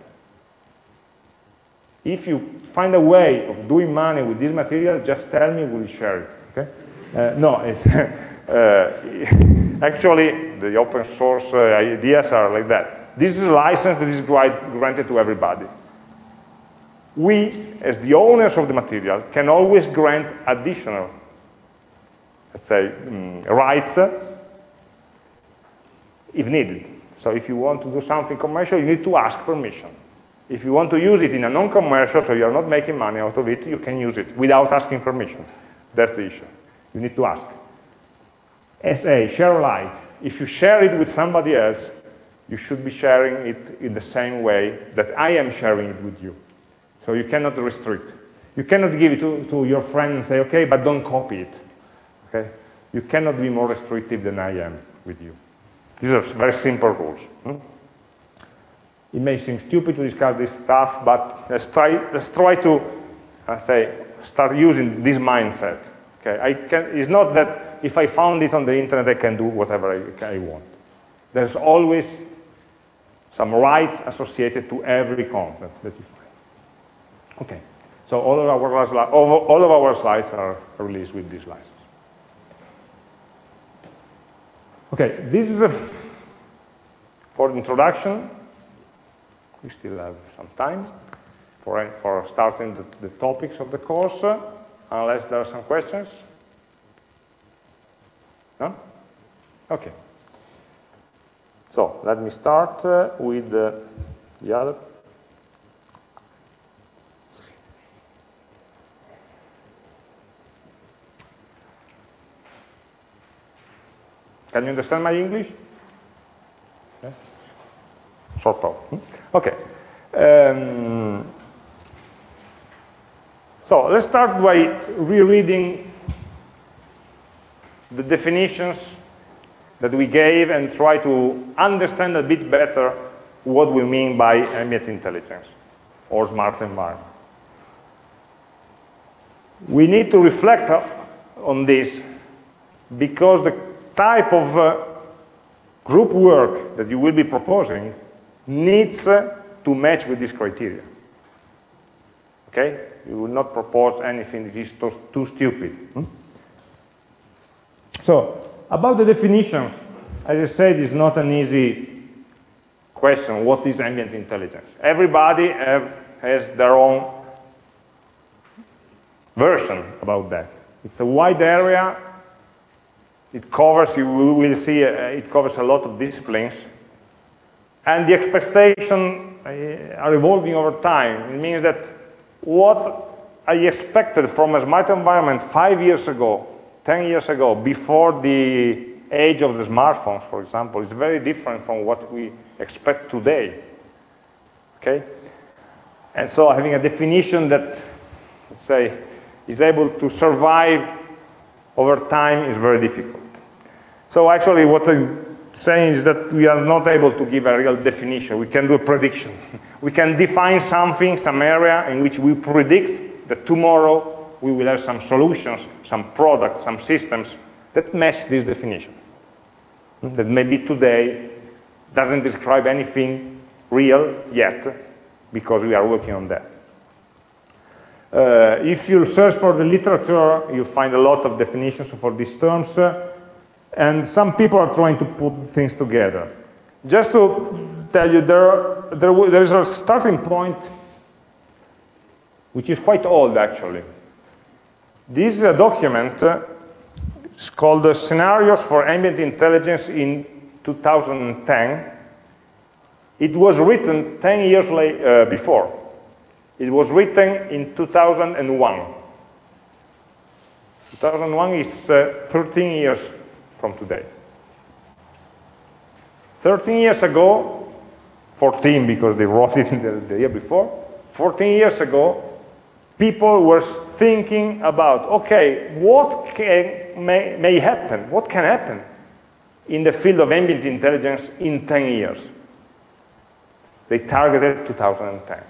If you find a way of doing money with this material, just tell me, we'll share it. Okay? Uh, no, [LAUGHS] uh, actually, the open source uh, ideas are like that. This is a license that is granted to everybody. We, as the owners of the material, can always grant additional, let's say, um, rights if needed. So if you want to do something commercial, you need to ask permission. If you want to use it in a non-commercial, so you're not making money out of it, you can use it without asking permission. That's the issue. You need to ask. SA, share alike. If you share it with somebody else, you should be sharing it in the same way that I am sharing it with you. So you cannot restrict. You cannot give it to, to your friend and say, okay, but don't copy it. Okay? You cannot be more restrictive than I am with you. These are very simple rules. Hmm? It may seem stupid to discuss this stuff, but let's try, let's try to, I say, start using this mindset. Okay, I can, it's not that if I found it on the internet, I can do whatever I, I want. There's always some rights associated to every content that you find. Okay, so all of our, all of our slides are released with this license. Okay, this is a for introduction. We still have some time for, for starting the, the topics of the course, uh, unless there are some questions. No? Okay. So let me start uh, with uh, the other. Can you understand my English? Sort of. Hmm? Okay. Um, so let's start by rereading the definitions that we gave and try to understand a bit better what we mean by ambient intelligence or smart environment. We need to reflect on this because the type of uh, group work that you will be proposing needs uh, to match with this criteria. Okay? You will not propose anything that is too, too stupid. Hmm? So, about the definitions, as I said, it's not an easy question, what is ambient intelligence? Everybody have, has their own version about that. It's a wide area It covers, you will see, uh, it covers a lot of disciplines. And the expectations uh, are evolving over time. It means that what I expected from a smart environment five years ago, 10 years ago, before the age of the smartphones, for example, is very different from what we expect today. Okay? And so having a definition that, let's say, is able to survive over time is very difficult. So actually what I'm saying is that we are not able to give a real definition. We can do a prediction. [LAUGHS] We can define something, some area in which we predict that tomorrow we will have some solutions, some products, some systems that match this definition. That maybe today doesn't describe anything real yet, because we are working on that. Uh, if you search for the literature, you find a lot of definitions for these terms, uh, and some people are trying to put things together. Just to tell you, there, there, there is a starting point which is quite old, actually. This is a document, uh, it's called uh, Scenarios for Ambient Intelligence in 2010. It was written 10 years uh, before. It was written in 2001. 2001 is uh, 13 years from today. 13 years ago, 14 because they wrote it [LAUGHS] the, the year before, 14 years ago, people were thinking about, okay, what can, may, may happen, what can happen in the field of ambient intelligence in 10 years? They targeted 2010.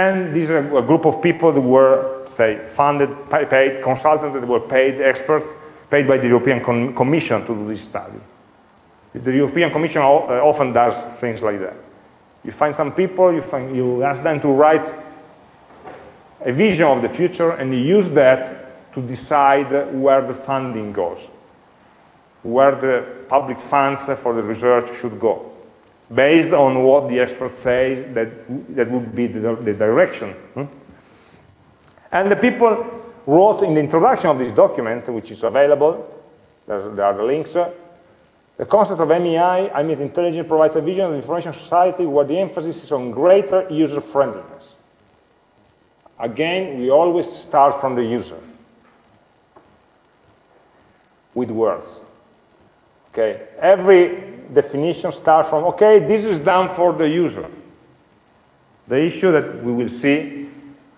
And these are a group of people that were, say, funded, paid, consultants that were paid, experts, paid by the European Com Commission to do this study. The European Commission uh, often does things like that. You find some people, you, find, you ask them to write a vision of the future, and you use that to decide where the funding goes, where the public funds for the research should go based on what the experts say that, that would be the, the direction. Hmm? And the people wrote in the introduction of this document, which is available, there are the links, the concept of AmI, I mean intelligence, provides a vision of the information society where the emphasis is on greater user friendliness. Again, we always start from the user with words. Okay, every definition starts from, okay, this is done for the user. The issue that we will see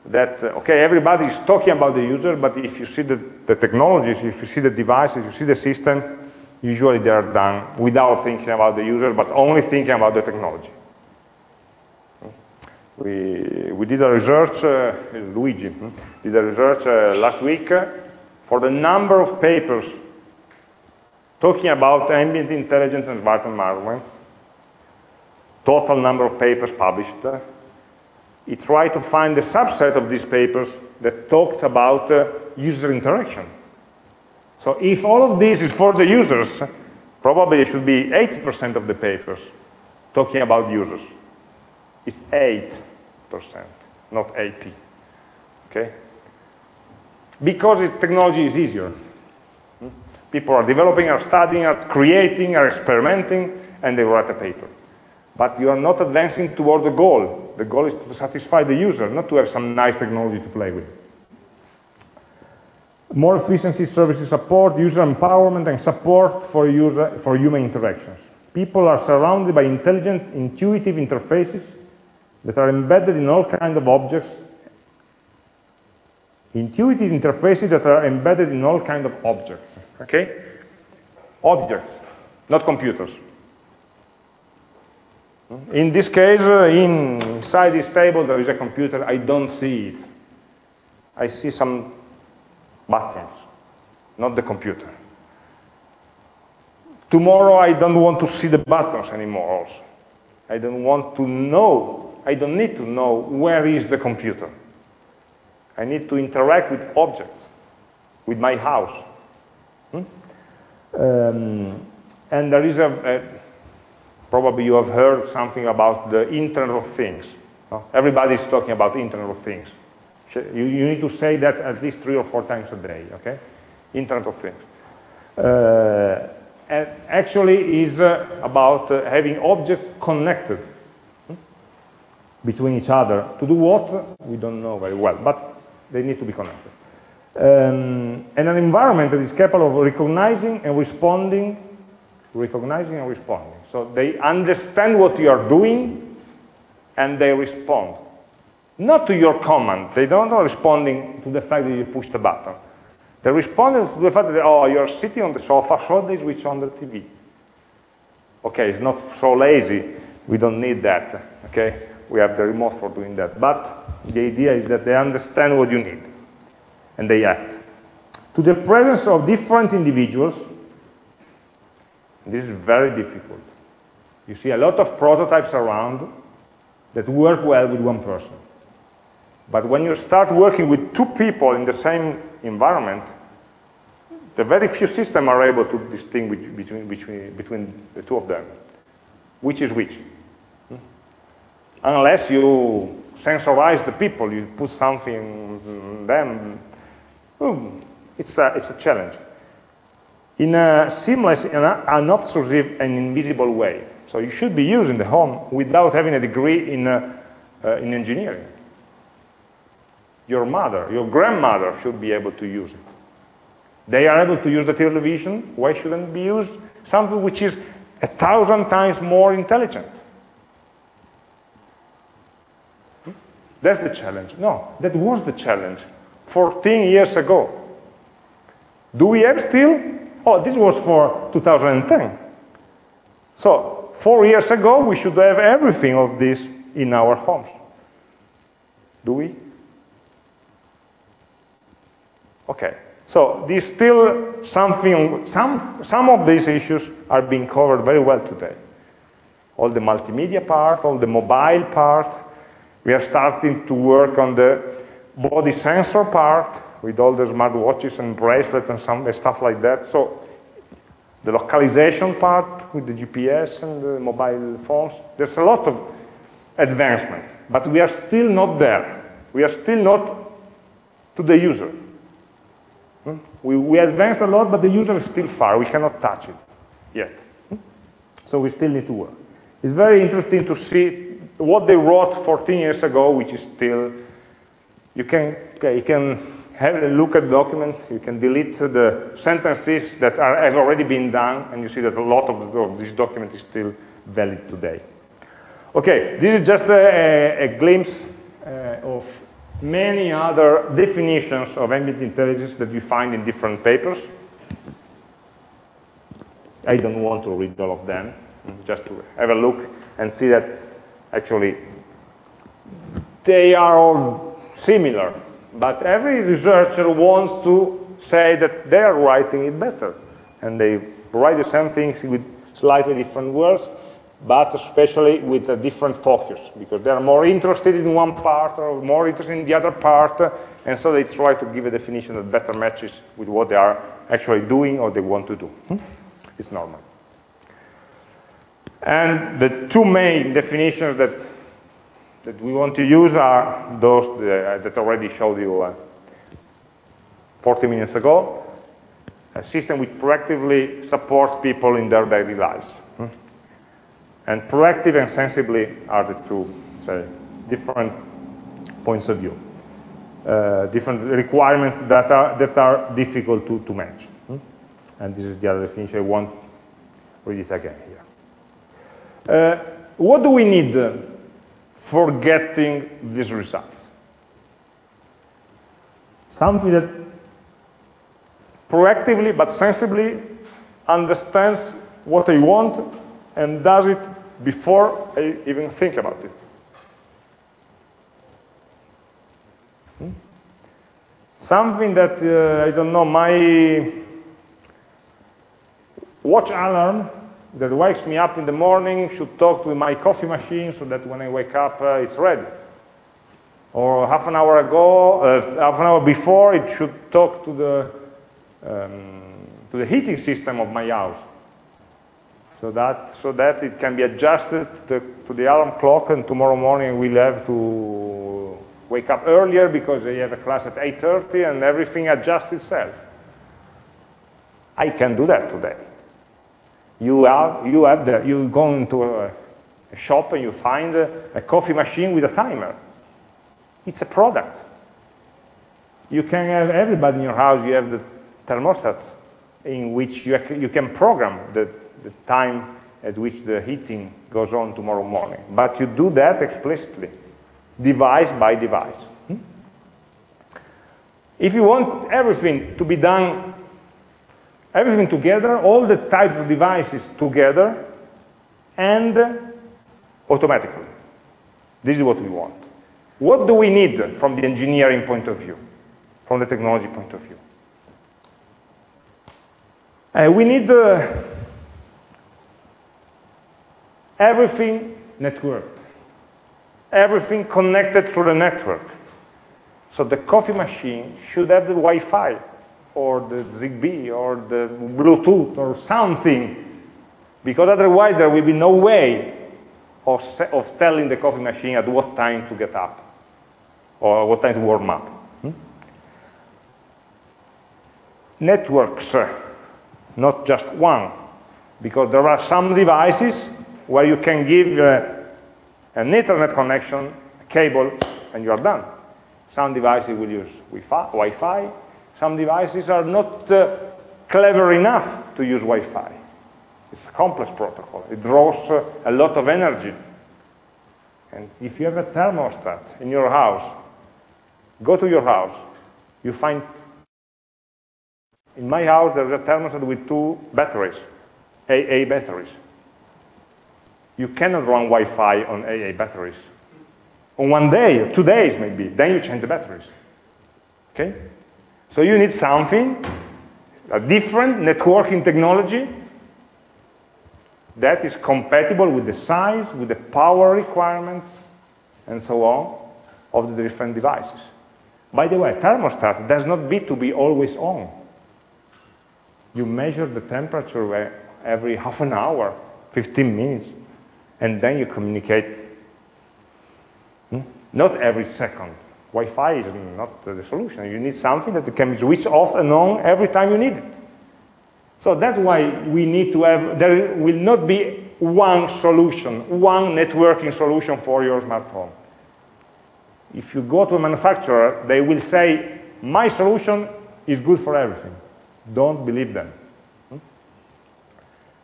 that, uh, okay, everybody is talking about the user, but if you see the, the technologies, if you see the devices, you see the system, usually they are done without thinking about the user, but only thinking about the technology. We, we did a research, uh, Luigi hmm, did a research uh, last week for the number of papers talking about ambient intelligent environments, total number of papers published. He tried to find a subset of these papers that talked about uh, user interaction. So if all of this is for the users, probably it should be 80% of the papers talking about users. It's 8%, not 80. Okay? Because technology is easier. People are developing, are studying, are creating, are experimenting, and they write a paper. But you are not advancing toward the goal. The goal is to satisfy the user, not to have some nice technology to play with. More efficiency, services support, user empowerment, and support for, user, for human interactions. People are surrounded by intelligent, intuitive interfaces that are embedded in all kinds of objects intuitive interfaces that are embedded in all kinds of objects, okay? Objects, not computers. In this case, uh, inside this table, there is a computer. I don't see it. I see some buttons, not the computer. Tomorrow, I don't want to see the buttons anymore also. I don't want to know, I don't need to know where is the computer. I need to interact with objects, with my house. Hmm? Um, and there is a, a, probably you have heard something about the Internet of Things. Everybody is talking about Internet of Things. You, you, need to say that at least three or four times a day, okay? Internet of Things. Uh, and actually is uh, about uh, having objects connected hmm, between each other. To do what? We don't know very well, but they need to be connected. Um, and an environment that is capable of recognizing and responding, recognizing and responding. So they understand what you are doing and they respond. Not to your command. They don't are responding to the fact that you push the button. They respond to the fact that, oh, you're sitting on the sofa, so they switch on the TV. Okay, it's not so lazy. We don't need that, okay? We have the remote for doing that. But the idea is that they understand what you need and they act. To the presence of different individuals, this is very difficult. You see a lot of prototypes around that work well with one person. But when you start working with two people in the same environment, the very few systems are able to distinguish between, between, between the two of them, which is which. Hmm? Unless you sensorize the people, you put something in them, hmm, it's, a, it's a challenge. In a seamless, an unobtrusive and invisible way. So you should be using the home without having a degree in, uh, uh, in engineering. Your mother, your grandmother should be able to use it. They are able to use the television. Why shouldn't it be used? Something which is a thousand times more intelligent. That's the challenge. No, that was the challenge 14 years ago. Do we have still? Oh, this was for 2010. So, four years ago, we should have everything of this in our homes. Do we? Okay. So there's still something, some, some of these issues are being covered very well today. All the multimedia part, all the mobile part. We are starting to work on the body sensor part with all the smartwatches and bracelets and some stuff like that. So the localization part with the GPS and the mobile phones, there's a lot of advancement, but we are still not there. We are still not to the user. Hmm? We, we advanced a lot, but the user is still far. We cannot touch it yet. Hmm? So we still need to work. It's very interesting to see what they wrote 14 years ago, which is still, you can, you can have a look at the document, you can delete the sentences that are, have already been done, and you see that a lot of, of this document is still valid today. Okay, this is just a, a, a glimpse uh, of many other definitions of ambient intelligence that you find in different papers. I don't want to read all of them, just to have a look and see that actually they are all similar, but every researcher wants to say that they are writing it better, and they write the same things with slightly different words, but especially with a different focus, because they're more interested in one part or more interested in the other part, and so they try to give a definition that better matches with what they are actually doing or they want to do. Hmm? It's normal. And the two main definitions that, that we want to use are those that I already showed you uh, 40 minutes ago. A system which proactively supports people in their daily lives. Hmm? And proactive and sensibly are the two, say, different points of view. Uh, different requirements that are, that are difficult to, to match. Hmm? And this is the other definition. I won't read it again. Uh, what do we need for getting these results? Something that proactively but sensibly understands what I want and does it before I even think about it. Hmm? Something that, uh, I don't know, my watch alarm that wakes me up in the morning should talk to my coffee machine so that when I wake up, uh, it's ready. Or half an hour ago, uh, half an hour before, it should talk to the, um, to the heating system of my house so that, so that it can be adjusted to the, to the alarm clock and tomorrow morning we'll have to wake up earlier because they have a class at 8.30 and everything adjusts itself. I can do that today. You have, you have the, you go into a, a shop and you find a, coffee machine with a timer. It's a product. You can have everybody in your house, you have the thermostats in which you, you can program the, the time at which the heating goes on tomorrow morning. But you do that explicitly, device by device. Hmm? If you want everything to be done, everything together, all the types of devices together, and automatically. This is what we want. What do we need from the engineering point of view, from the technology point of view? Uh, we need uh, everything networked, everything connected through the network. So the coffee machine should have the Wi-Fi or the Zigbee or the Bluetooth or something, because otherwise there will be no way of, of telling the coffee machine at what time to get up or what time to warm up. Hmm? Networks not just one, because there are some devices where you can give uh, an internet connection, a cable, and you are done. Some devices will use Wi-Fi. Some devices are not uh, clever enough to use Wi-Fi. It's a complex protocol. It draws uh, a lot of energy. And if you have a thermostat in your house, go to your house, you find in my house, there's a thermostat with two batteries, AA batteries. You cannot run Wi-Fi on AA batteries. On one day, two days maybe, then you change the batteries. Okay? So you need something, a different networking technology that is compatible with the size, with the power requirements, and so on, of the different devices. By the way, thermostat does not need to be always on you measure the temperature every half an hour, 15 minutes, and then you communicate. Hmm? Not every second. Wi-Fi is not the solution. You need something that can be switched off and on every time you need it. So that's why we need to have, there will not be one solution, one networking solution for your smart home. If you go to a manufacturer, they will say, my solution is good for everything. Don't believe them. Hmm?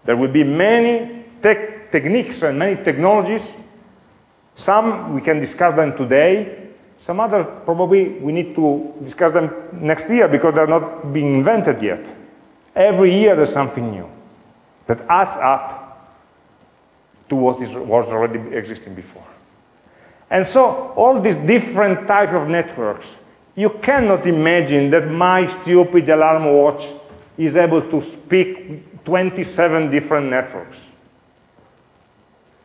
There will be many tech techniques and many technologies. Some we can discuss them today. Some others probably we need to discuss them next year because they're not being invented yet. Every year there's something new that adds up to what is, was already existing before. And so all these different types of networks you cannot imagine that my stupid alarm watch is able to speak 27 different networks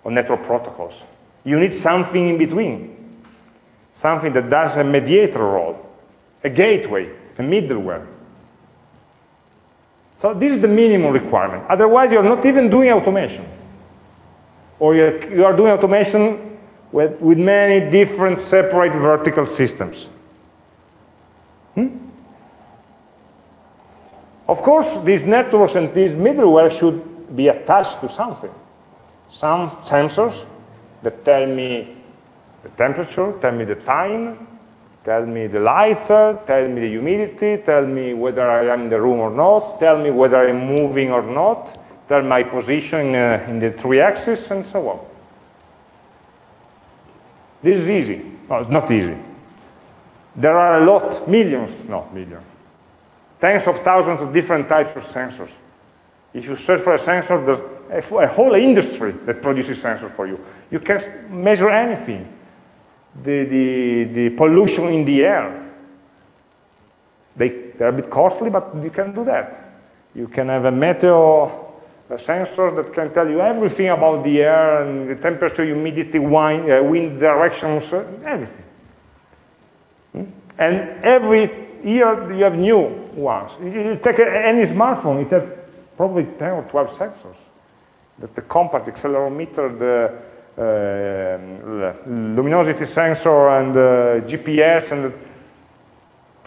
or network protocols. You need something in between, something that does a mediator role, a gateway, a middleware. So this is the minimum requirement. Otherwise, you're not even doing automation. Or you are doing automation with, with many different separate vertical systems. Hmm? Of course, these networks and these middleware should be attached to something. Some sensors that tell me the temperature, tell me the time, tell me the light, tell me the humidity, tell me whether I am in the room or not, tell me whether I'm moving or not, tell my position uh, in the three axis, and so on. This is easy. No, it's not easy. There are a lot, millions, not millions, tens of thousands of different types of sensors. If you search for a sensor, there's a whole industry that produces sensors for you. You can measure anything. The, the, the pollution in the air. They, they're a bit costly, but you can do that. You can have a meteor a sensor that can tell you everything about the air and the temperature, humidity, wind, uh, wind directions, uh, everything. And every year you have new ones. You take any smartphone, it has probably 10 or 12 sensors. That the compass, accelerometer, the Uh, luminosity sensor, and uh, the GPS, and,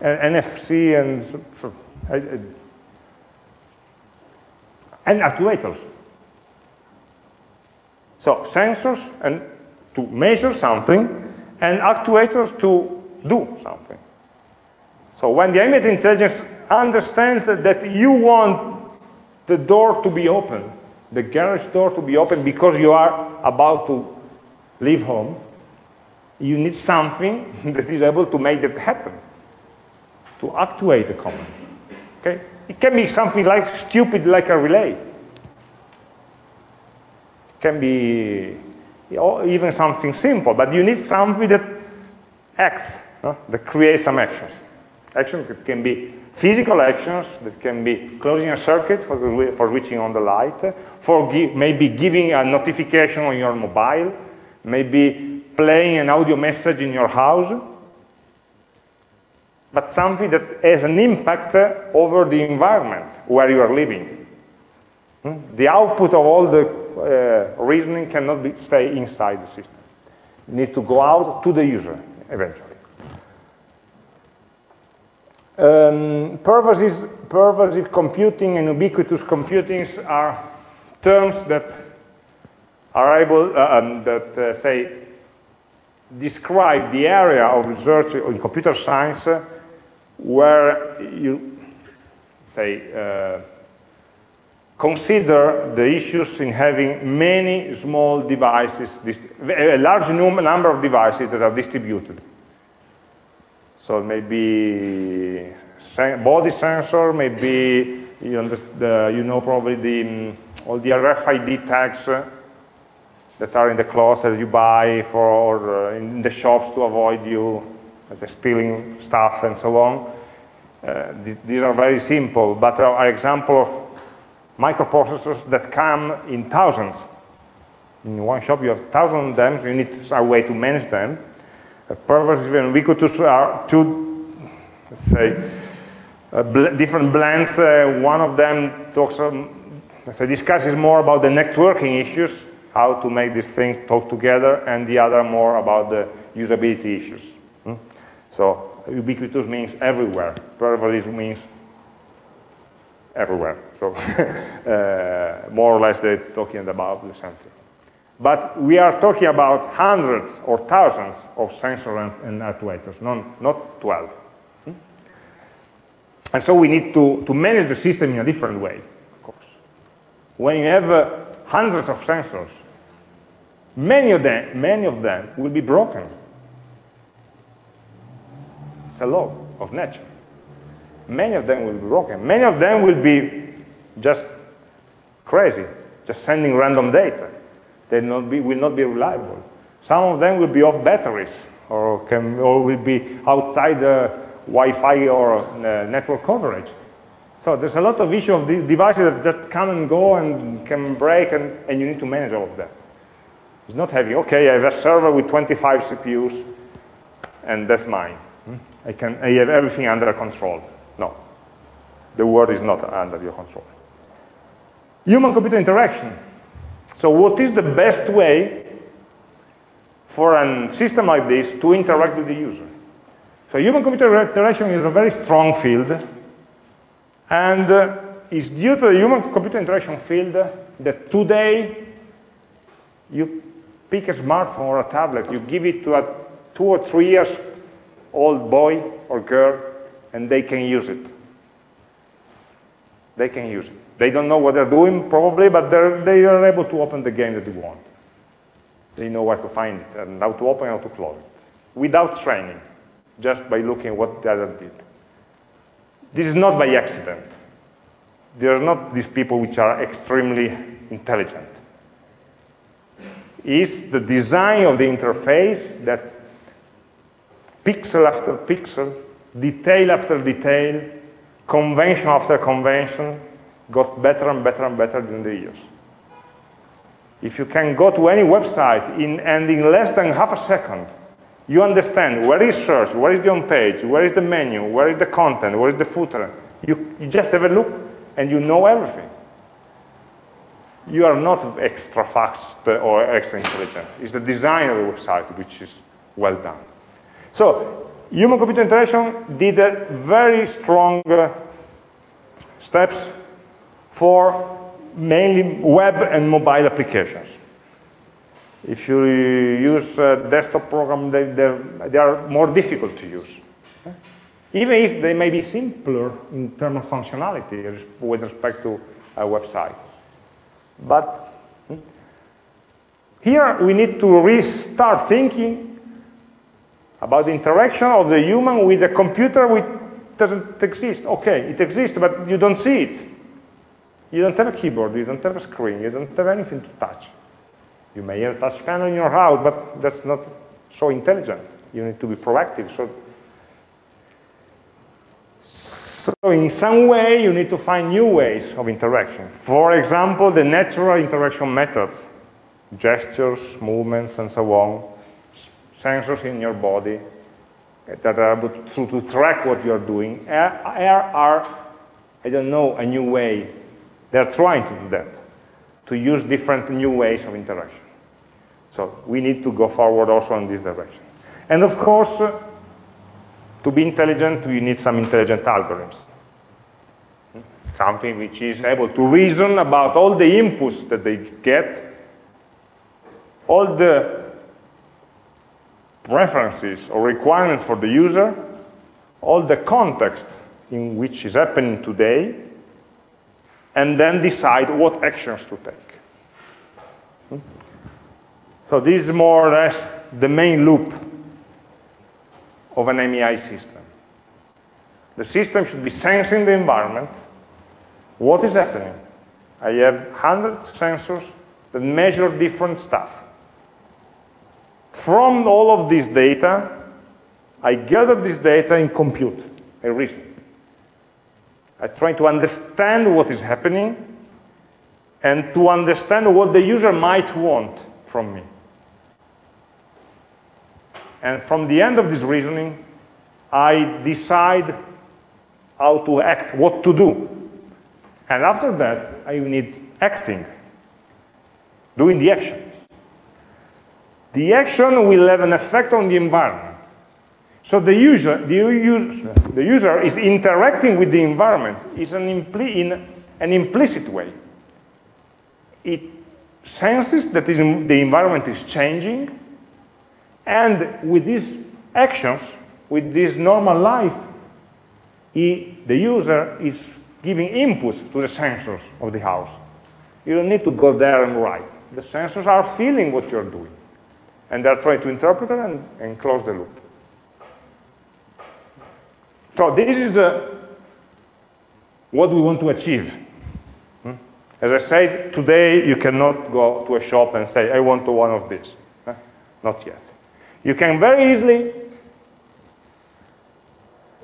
and NFC, and so, so I, and actuators. So sensors and to measure something, and actuators to do something. So when the ambient intelligence understands that you want the door to be open, the garage door to be open because you are about to leave home, you need something [LAUGHS] that is able to make that happen, to actuate the command. Okay? It can be something like stupid, like a relay. It can be even something simple, but you need something that acts, that creates some actions. Action can be physical actions, that can be closing a circuit for, for switching on the light, for maybe giving a notification on your mobile, maybe playing an audio message in your house, but something that has an impact over the environment where you are living. Hmm? The output of all the uh, reasoning cannot be, stay inside the system. It needs to go out to the user eventually. Um, pervasive, pervasive computing and ubiquitous computing are terms that are able, uh, um, that uh, say, describe the area of research in computer science where you, say, uh, consider the issues in having many small devices, a large number of devices that are distributed. So maybe body sensor, maybe you, the, you know probably the, all the RFID tags uh, that are in the clothes that you buy for uh, in the shops to avoid you stealing stuff and so on. Uh, th these are very simple, but are example of microprocessors that come in thousands. In one shop you have thousands of them, so you need a way to manage them. Pervasive and ubiquitous are two, let's say, uh, bl different blends. Uh, one of them talks, um, let's say, discusses more about the networking issues, how to make these things talk together, and the other more about the usability issues. Hmm? So ubiquitous means everywhere. Pervasive means everywhere. So [LAUGHS] uh, more or less they're talking about the same thing. But we are talking about hundreds or thousands of sensors and, actuators, not, not 12. Hmm? And so we need to, to manage the system in a different way, of course. When you have uh, hundreds of sensors, many of them, many of them will be broken it's a law of nature. Many of them will be broken. Many of them will be just crazy, just sending random data. They not be, will not be reliable. Some of them will be off batteries or, can, or will be outside the Wi-Fi or uh, network coverage. So there's a lot of issue of the devices that just come and go and can break, and, and you need to manage all of that. It's not having, okay, I have a server with 25 CPUs, and that's mine. I, can, I have everything under control. No, the world is not under your control. Human-computer interaction. So what is the best way for a system like this to interact with the user? So human-computer interaction is a very strong field, and uh, it's due to the human-computer interaction field that today you pick a smartphone or a tablet, you give it to a two or three years old boy or girl, and they can use it. They can use it. They don't know what they're doing, probably, but they are able to open the game that they want. They know where to find it, and how to open and how to close it. Without training, just by looking at what the other did. This is not by accident. There are not these people which are extremely intelligent. It's the design of the interface that pixel after pixel, detail after detail, convention after convention, got better and better and better in the years. If you can go to any website in, and in less than half a second, you understand where is search, where is the home page, where is the menu, where is the content, where is the footer. You, you just have a look and you know everything. You are not extra fast or extra intelligent. It's the design of the website which is well done. So human-computer interaction did very strong uh, steps for mainly web and mobile applications. If you use a desktop program, they, they are more difficult to use. Even if they may be simpler in terms of functionality with respect to a website. But hmm, here we need to restart thinking about the interaction of the human with a computer which doesn't exist. Okay, it exists, but you don't see it. You don't have a keyboard, you don't have a screen, you don't have anything to touch. You may have a touch panel in your house, but that's not so intelligent. You need to be proactive. So, so in some way, you need to find new ways of interaction. For example, the natural interaction methods, gestures, movements, and so on, sensors in your body that are able to, to track what you're doing, are, are, I don't know, a new way. They're trying to do that, to use different new ways of interaction. So we need to go forward also in this direction. And of course, to be intelligent, we need some intelligent algorithms. Something which is able to reason about all the inputs that they get, all the preferences or requirements for the user, all the context in which is happening today, and then decide what actions to take. Hmm? So this is more or less the main loop of an AmI system. The system should be sensing the environment. What is happening? I have hundreds of sensors that measure different stuff. From all of this data, I gather this data and compute a reason. I try to understand what is happening and to understand what the user might want from me. And from the end of this reasoning, I decide how to act, what to do. And after that, I need acting, doing the action. The action will have an effect on the environment. So the user, the user, the user is interacting with the environment is an in an implicit way. It senses that the environment is changing, and with these actions, with this normal life, he, the user is giving inputs to the sensors of the house. You don't need to go there and write. The sensors are feeling what you're doing. And they're trying to interpret it and, and close the loop. So this is the, what we want to achieve. Hmm? As I said, today you cannot go to a shop and say, I want one of these. Not yet. You can very easily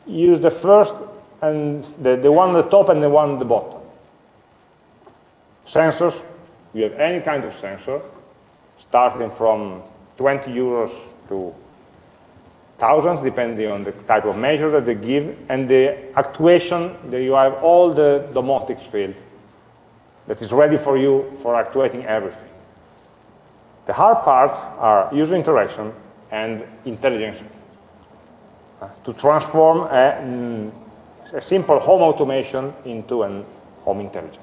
use the first and the, the one at the top and the one at the bottom. Sensors, you have any kind of sensor, starting from 20 euros to thousands, depending on the type of measure that they give, and the actuation, that you have all the domotics field that is ready for you for actuating everything. The hard parts are user interaction and intelligence uh, to transform a, mm, a, simple home automation into a home intelligence.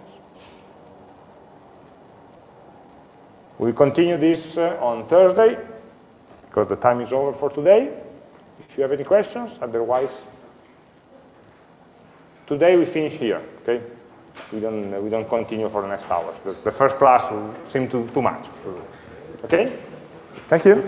We'll continue this uh, on Thursday because the time is over for today. If you have any questions, otherwise, today we finish here, okay? We don't, we don't continue for the next hours. The, first class seemed too, too much. Okay? Thank you.